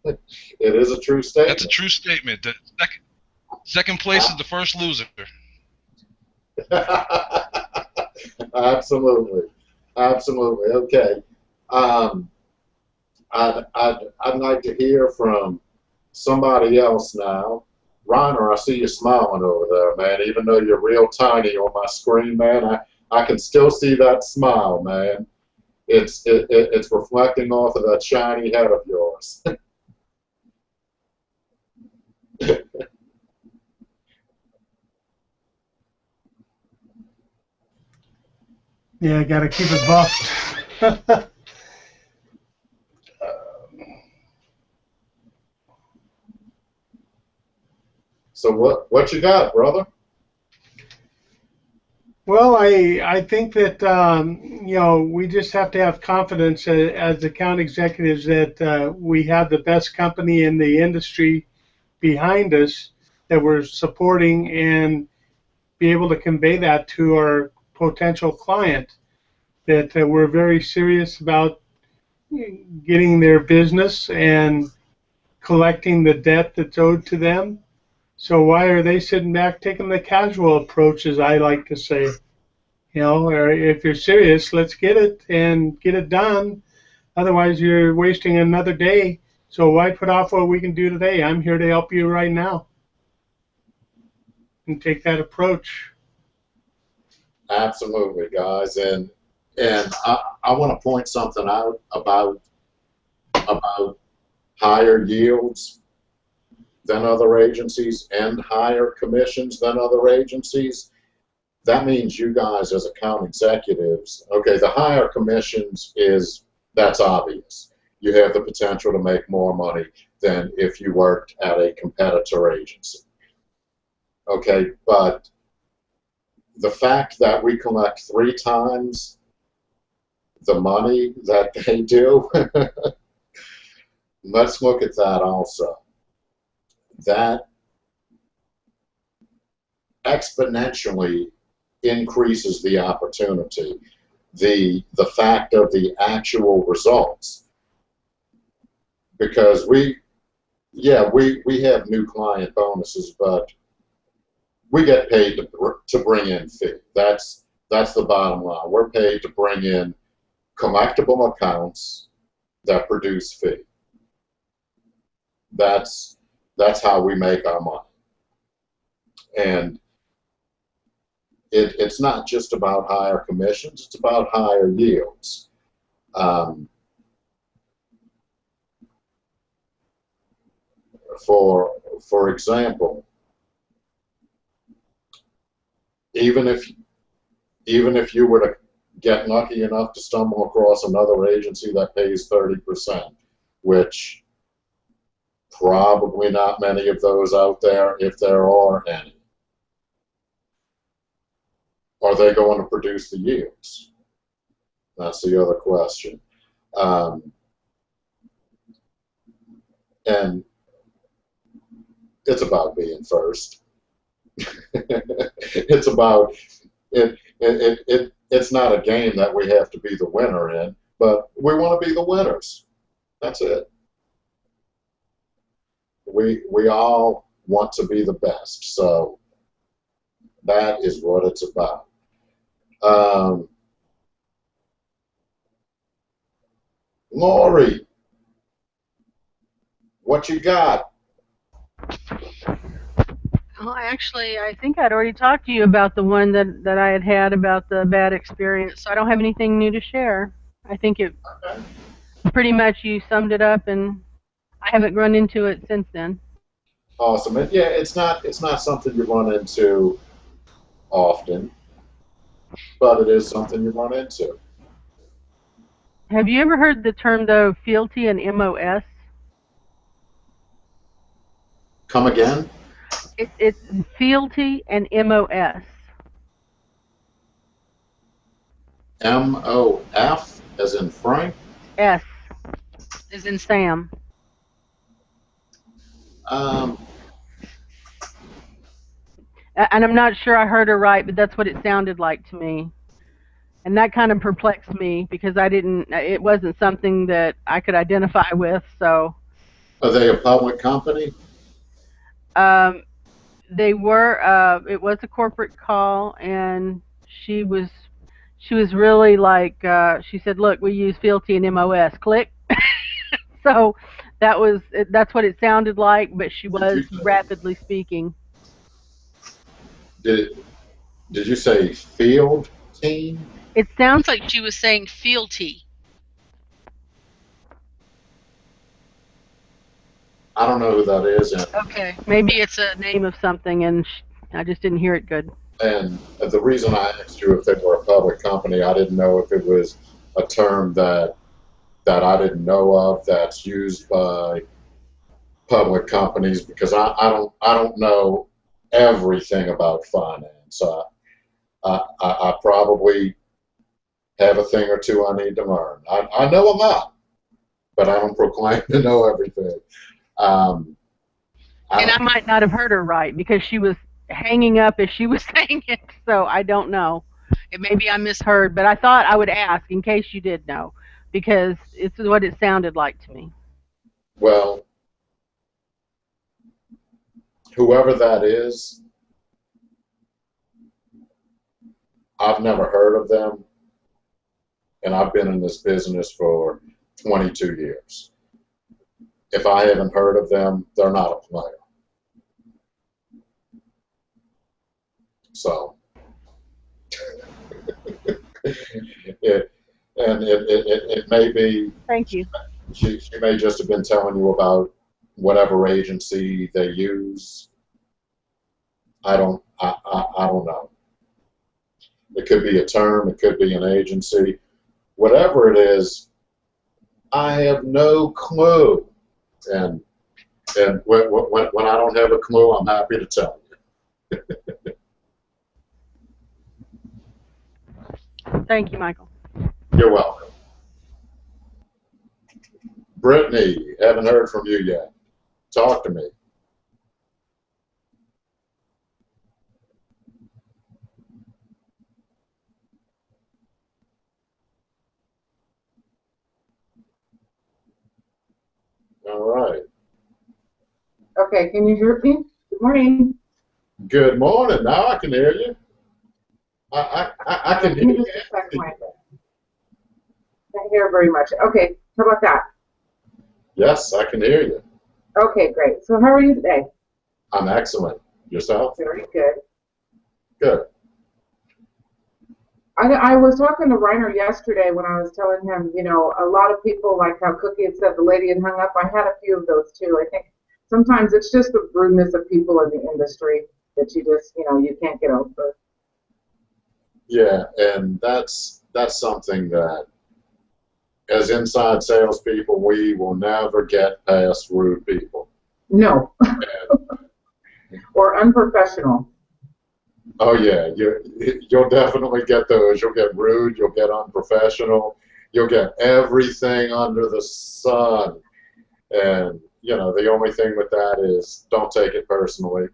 too. it is a true statement. That's a true statement. The second, second place is the first loser. Absolutely. Absolutely. Okay. Um, I'd, I'd, I'd like to hear from somebody else now. Reiner, I see you smiling over there, man. Even though you're real tiny on my screen, man, I, I can still see that smile, man. It's it, it, it's reflecting off of that shiny head of yours. Yeah, got to keep it buffed. so what what you got, brother? Well, I I think that um, you know we just have to have confidence as, account executives that uh, we have the best company in the industry behind us that we're supporting and be able to convey that to our potential client that uh, we're very serious about getting their business and collecting the debt that's owed to them. So why are they sitting back taking the casual approach, as I like to say? You know, or if you're serious, let's get it and get it done. Otherwise, you're wasting another day. So why put off what we can do today? I'm here to help you right now. And take that approach. Absolutely, guys, and and I, I want to point something out about about higher yields than other agencies and higher commissions than other agencies. That means you guys as account executives, okay, the higher commissions is that's obvious. You have the potential to make more money than if you worked at a competitor agency. Okay, but the fact that we collect three times the money that they do, let's look at that also. That exponentially increases the opportunity. The, the fact of the actual results. Because we, yeah, we, we have new client bonuses, but we get paid to, to bring in fee. That's, that's the bottom line. We're paid to bring in collectible accounts that produce fee. That's that's how we make our money. And it, it's not just about higher commissions; it's about higher yields. Um, for for example, even if even if you were to get lucky enough to stumble across another agency that pays 30%, which probably not many of those out there, if there are any. Are they going to produce the yields? That's the other question. Um, and it's about being first. it's about it, it, it, it it's not a game that we have to be the winner in, but we want to be the winners. That's it. We we all want to be the best, so that is what it's about. Um, Lori, what you got? Well, actually, I think I'd already talked to you about the one that, that I had had about the bad experience, so I don't have anything new to share. I think it Okay. pretty much you summed it up, and I haven't run into it since then. Awesome. And yeah, it's not it's not something you run into often, but it is something you run into. Have you ever heard the term, though, fealty and MOS? Come again? It, it's fealty and MOS. M O F as in Frank. S is in Sam. Um, And I'm not sure I heard her right, but that's what it sounded like to me. And that kind of perplexed me because I didn't, it wasn't something that I could identify with. So are they a public company? um, they were, uh, it was a corporate call, and she was, she was really like, uh, she said, "Look, we use Fealty and MOS." Click. so that was, that's what it sounded like, but she was you- rapidly speaking. Did Did you say field team? It sounds Sounds like she was saying fealty. I don't know who that is, Okay, maybe it's a name of something, and I just didn't hear it good. and the reason I asked you if they were a public company, I didn't know if it was a term that that I didn't know of that's used by public companies because I, I don't I don't know everything about finance. I, I, I I probably have a thing or two I need to learn. I, I know a lot, but I don't proclaim to know everything. Um, I And I might not have heard her right because she was hanging up as she was saying it, so I don't know. Maybe I misheard, but I thought I would ask in case you did know because it's what it sounded like to me. Well, whoever that is, I've never heard of them, and I've been in this business for 22 years. If I haven't heard of them, they're not a player. So, it, and it, it, it, it may be Thank you. she, she may just have been telling you about whatever agency they use. I don't, I, I, I don't know. It could be a term, it could be an agency. Whatever it is, I have no clue. And, and when, when, when I don't have a clue, I'm happy to tell you. Thank you, Michael. You're welcome. Brittany, haven't heard from you yet. Talk to me. All right. Okay, can you hear me? Good morning. Good morning. Now I can hear you. I, I, I, I can hear you. just a second, Michael. Can't hear very much. Okay, how about that? Yes, I can hear you. Okay, great. So how are you today? I'm excellent. Yourself? Very good. Good. I, I was talking to Reiner yesterday when I was telling him, you know, a lot of people, like how Cookie had said the lady had hung up. I had a few of those too. I think sometimes it's just the rudeness of people in the industry that you just, you know, you can't get over. Yeah, and that's that's something that, as inside salespeople, we will never get past rude people. No, or unprofessional. oh yeah, you you'll definitely get those. You'll get rude. You'll get unprofessional. You'll get everything under the sun. And you know the only thing with that is don't take it personally.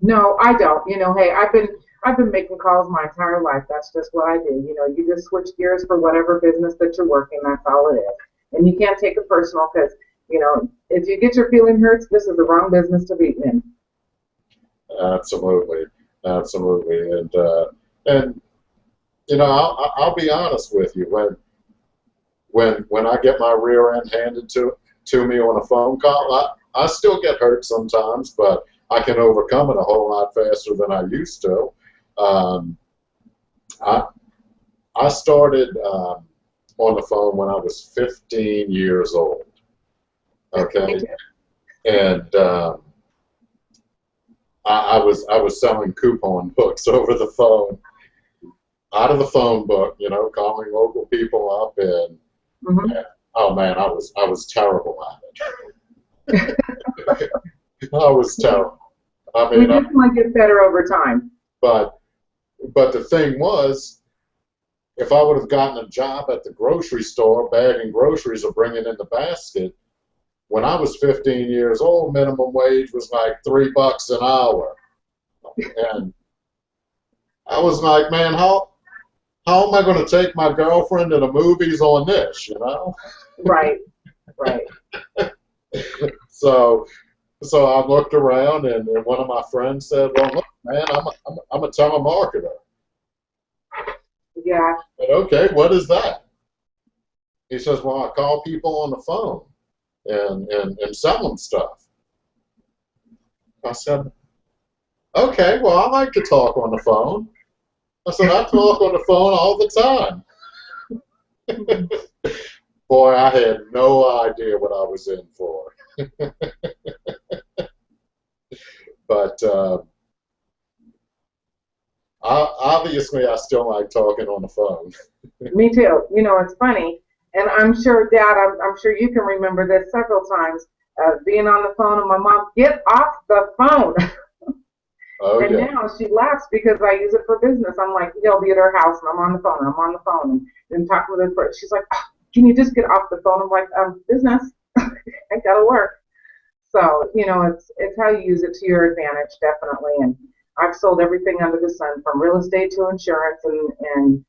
No, I don't. You know, hey, I've been I've been making calls my entire life. That's just what I do. You know, you just switch gears for whatever business that you're working. That's all it is. And you can't take it personal because you know if you get your feeling hurts, this is the wrong business to be in. Absolutely, absolutely, and uh, and you know I'll, I'll be honest with you when when when I get my rear end handed to to me on a phone call, I, I still get hurt sometimes, but I can overcome it a whole lot faster than I used to. Um, I I started um, on the phone when I was 15 years old. Okay, and um, I, I was I was selling coupon books over the phone, out of the phone book, you know, calling local people up, and Mhm. oh man, I was I was terrible at it. I was terrible. I mean, I, just want to get better over time. but but the thing was, if I would have gotten a job at the grocery store bagging groceries or bringing in the basket, when I was 15 years old, minimum wage was like three bucks an hour, and I was like, man, how how am I going to take my girlfriend to the movies on this? You know. Right. Right. so so I looked around, and, and one of my friends said, "Well, look, man, I'm a, I'm a, I'm a telemarketer." Yeah. Said, okay, what is that? He says, "Well, I call people on the phone and and and sell them stuff." I said, "Okay, well, I like to talk on the phone." I said, "I talk on the phone all the time." Boy, I had no idea what I was in for. but uh, obviously, I still like talking on the phone. Me too. You know, it's funny, and I'm sure, Dad, I'm, I'm sure you can remember this several times. Uh, being on the phone and my mom, get off the phone. Oh, and yeah. now she laughs because I use it for business. I'm like, you know, be at her house and I'm on the phone. And I'm on the phone and, and talking with this person. She's like, oh, can you just get off the phone? I'm like, um, business. I gotta work. So, you know, it's it's how you use it to your advantage, definitely. And I've sold everything under the sun, from real estate to insurance and and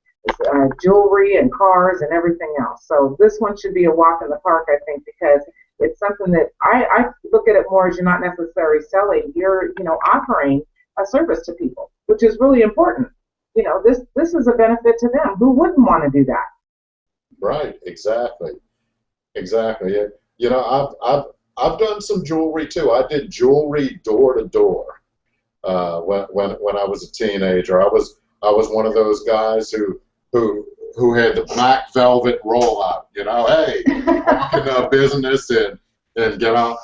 uh, jewelry and cars and everything else. So this one should be a walk in the park, I think, because it's something that I, I look at it more as you're not necessarily selling, you're you know offering a service to people, which is really important. You know, this this is a benefit to them. Who wouldn't want to do that? Right, exactly, exactly. You know, I've I've I've done some jewelry too. I did jewelry door to door uh, when when when I was a teenager. I was I was one of those guys who who who had the black velvet rollout. You know, hey, walk in a business and and get out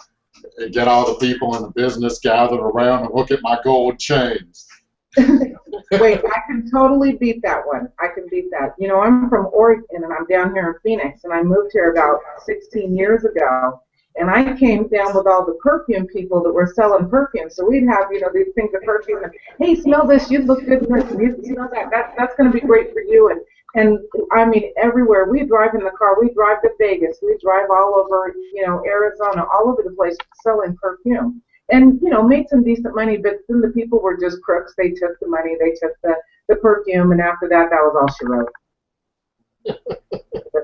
and get all the people in the business gathered around and look at my gold chains. Wait, I can totally beat that one. I can beat that. You know, I'm from Oregon and I'm down here in Phoenix, and I moved here about 16 years ago. And I came down with all the perfume people that were selling perfume. So we'd have, you know, these things of perfume. And, hey, smell this. You look good in this. You, know that. that that's going to be great for you. And and I mean, everywhere we drive in the car, we drive to Vegas, we drive all over, you know, Arizona, all over the place selling perfume and you know made some decent money but then the people were just crooks they took the money they took the the perfume and after that that was all she wrote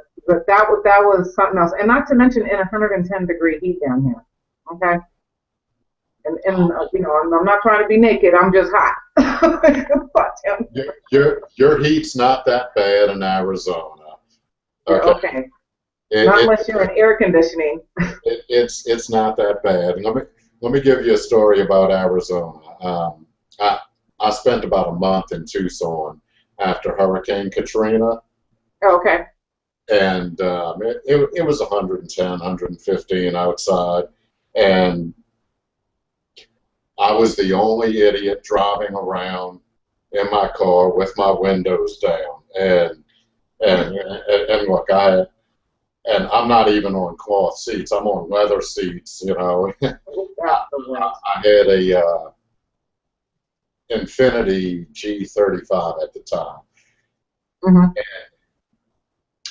but, that was that was something else and not to mention in 110 degree heat down here okay and, and uh, you know I'm, I'm not trying to be naked i'm just hot but, Your, your your heat's not that bad in Arizona. okay, Okay. It- not it- unless you're in air conditioning it, it's it's not that bad. And let me let me give you a story about Arizona. Um, I I spent about a month in Tucson after Hurricane Katrina, okay and um, it, it it was 110, 115 outside, and I was the only idiot driving around in my car with my windows down, and and and, and look, I and I'm not even on cloth seats. I'm on leather seats. You know, That's. I had a uh, Infiniti G35 at the time. Mhm.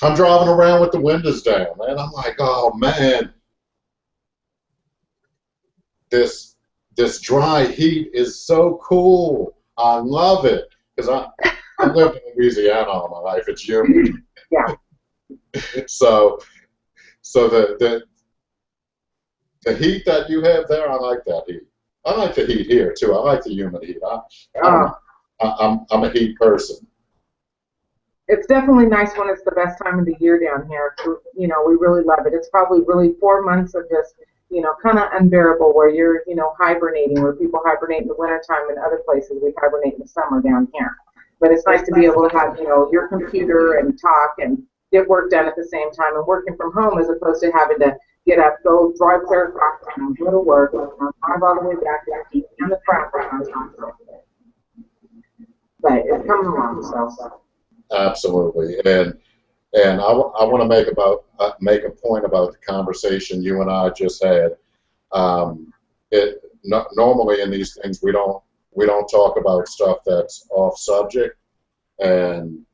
I'm driving around with the windows down, and I'm like, oh man, this this dry heat is so cool. I love it because I I've lived in Louisiana all my life. It's humid. Yeah. so so the the the heat that you have there, I like that heat. I like the heat here too. I like the humid heat. I, Uh, I, I'm I'm a heat person. It's definitely nice when it's the best time of the year down here. You know, we really love it. It's probably really four months of just, you know, kind of unbearable where you're, you know, hibernating, where people hibernate in the wintertime and other places we hibernate in the summer down here. But it's nice to be able to have, you know, your computer and talk and get work done at the same time and working from home as opposed to having to get up, go drive clear across town, go to work, drive all the way back in the traffic. But it's coming along, so. Absolutely, and and I, I want to make about uh, make a point about the conversation you and I just had. Um, it no, normally in these things we don't we don't talk about stuff that's off subject, and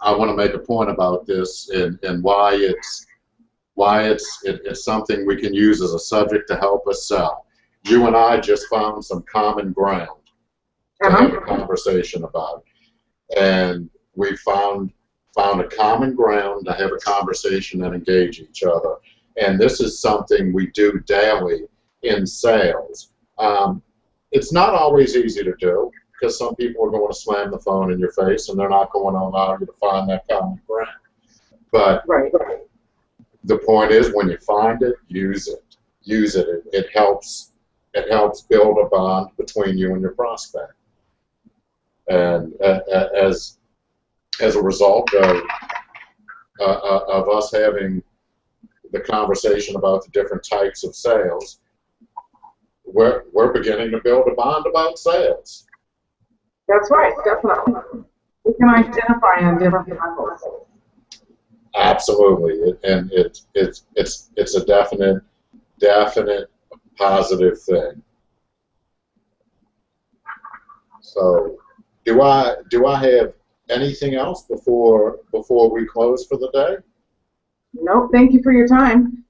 I want to make a point about this and and why it's why it's it, it's something we can use as a subject to help us sell. You and I just found some common ground to have a conversation about, and we found found a common ground to have a conversation and engage each other. And this is something we do daily in sales. Um, it's not always easy to do because some people are going to slam the phone in your face and they're not going to allow you to find that common ground. But Right. the point is, when you find it, use it. Use it. It, it helps. It helps build a bond between you and your prospect. And uh, as as a result of uh, uh, of us having the conversation about the different types of sales, we're we're beginning to build a bond about sales. That's right, definitely. We can identify on different levels. Absolutely, it, and it, it's it's it's a definite definite positive thing. So, do I do I have anything else before before we close for the day? No, thank you for your time.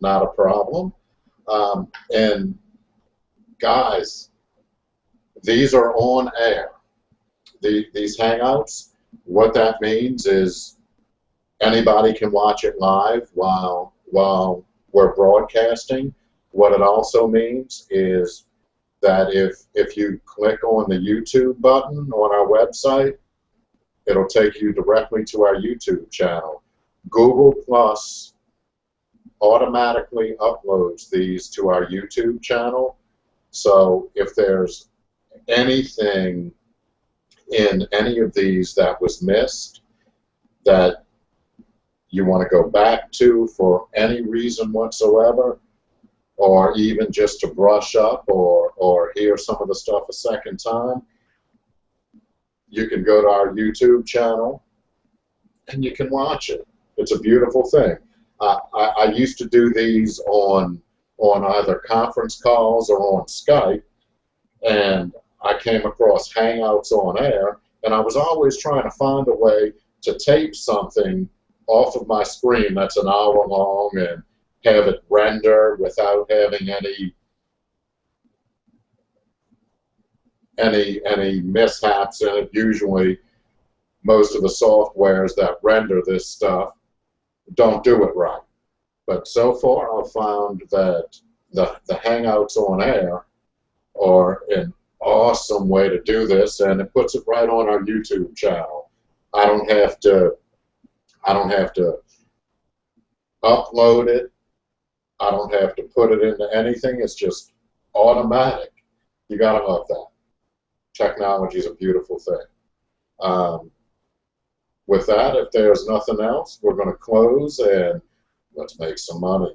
Not a problem. Um, and guys, these are on air. The, these hangouts. What that means is anybody can watch it live while while we're broadcasting. What it also means is that if if you click on the YouTube button on our website, it'll take you directly to our YouTube channel. Google Plus automatically uploads these to our YouTube channel. So if there's anything in any of these that was missed that you want to go back to for any reason whatsoever, or even just to brush up or, or hear some of the stuff a second time, you can go to our YouTube channel and you can watch it. It's a beautiful thing. Uh, I, I used to do these on on either conference calls or on Skype, and I came across Hangouts on air, and I was always trying to find a way to tape something off of my screen that's an hour long and have it render without having any any any mishaps it. Usually, most of the softwares that render this stuff don't do it right. But so far, I've found that the the Hangouts on air are an awesome way to do this, and it puts it right on our YouTube channel. I don't have to I don't have to upload it. I don't have to put it into anything. It's just automatic. You gotta love that. Technology is a beautiful thing. Um, with that, if there's nothing else, we're going to close and let's make some money.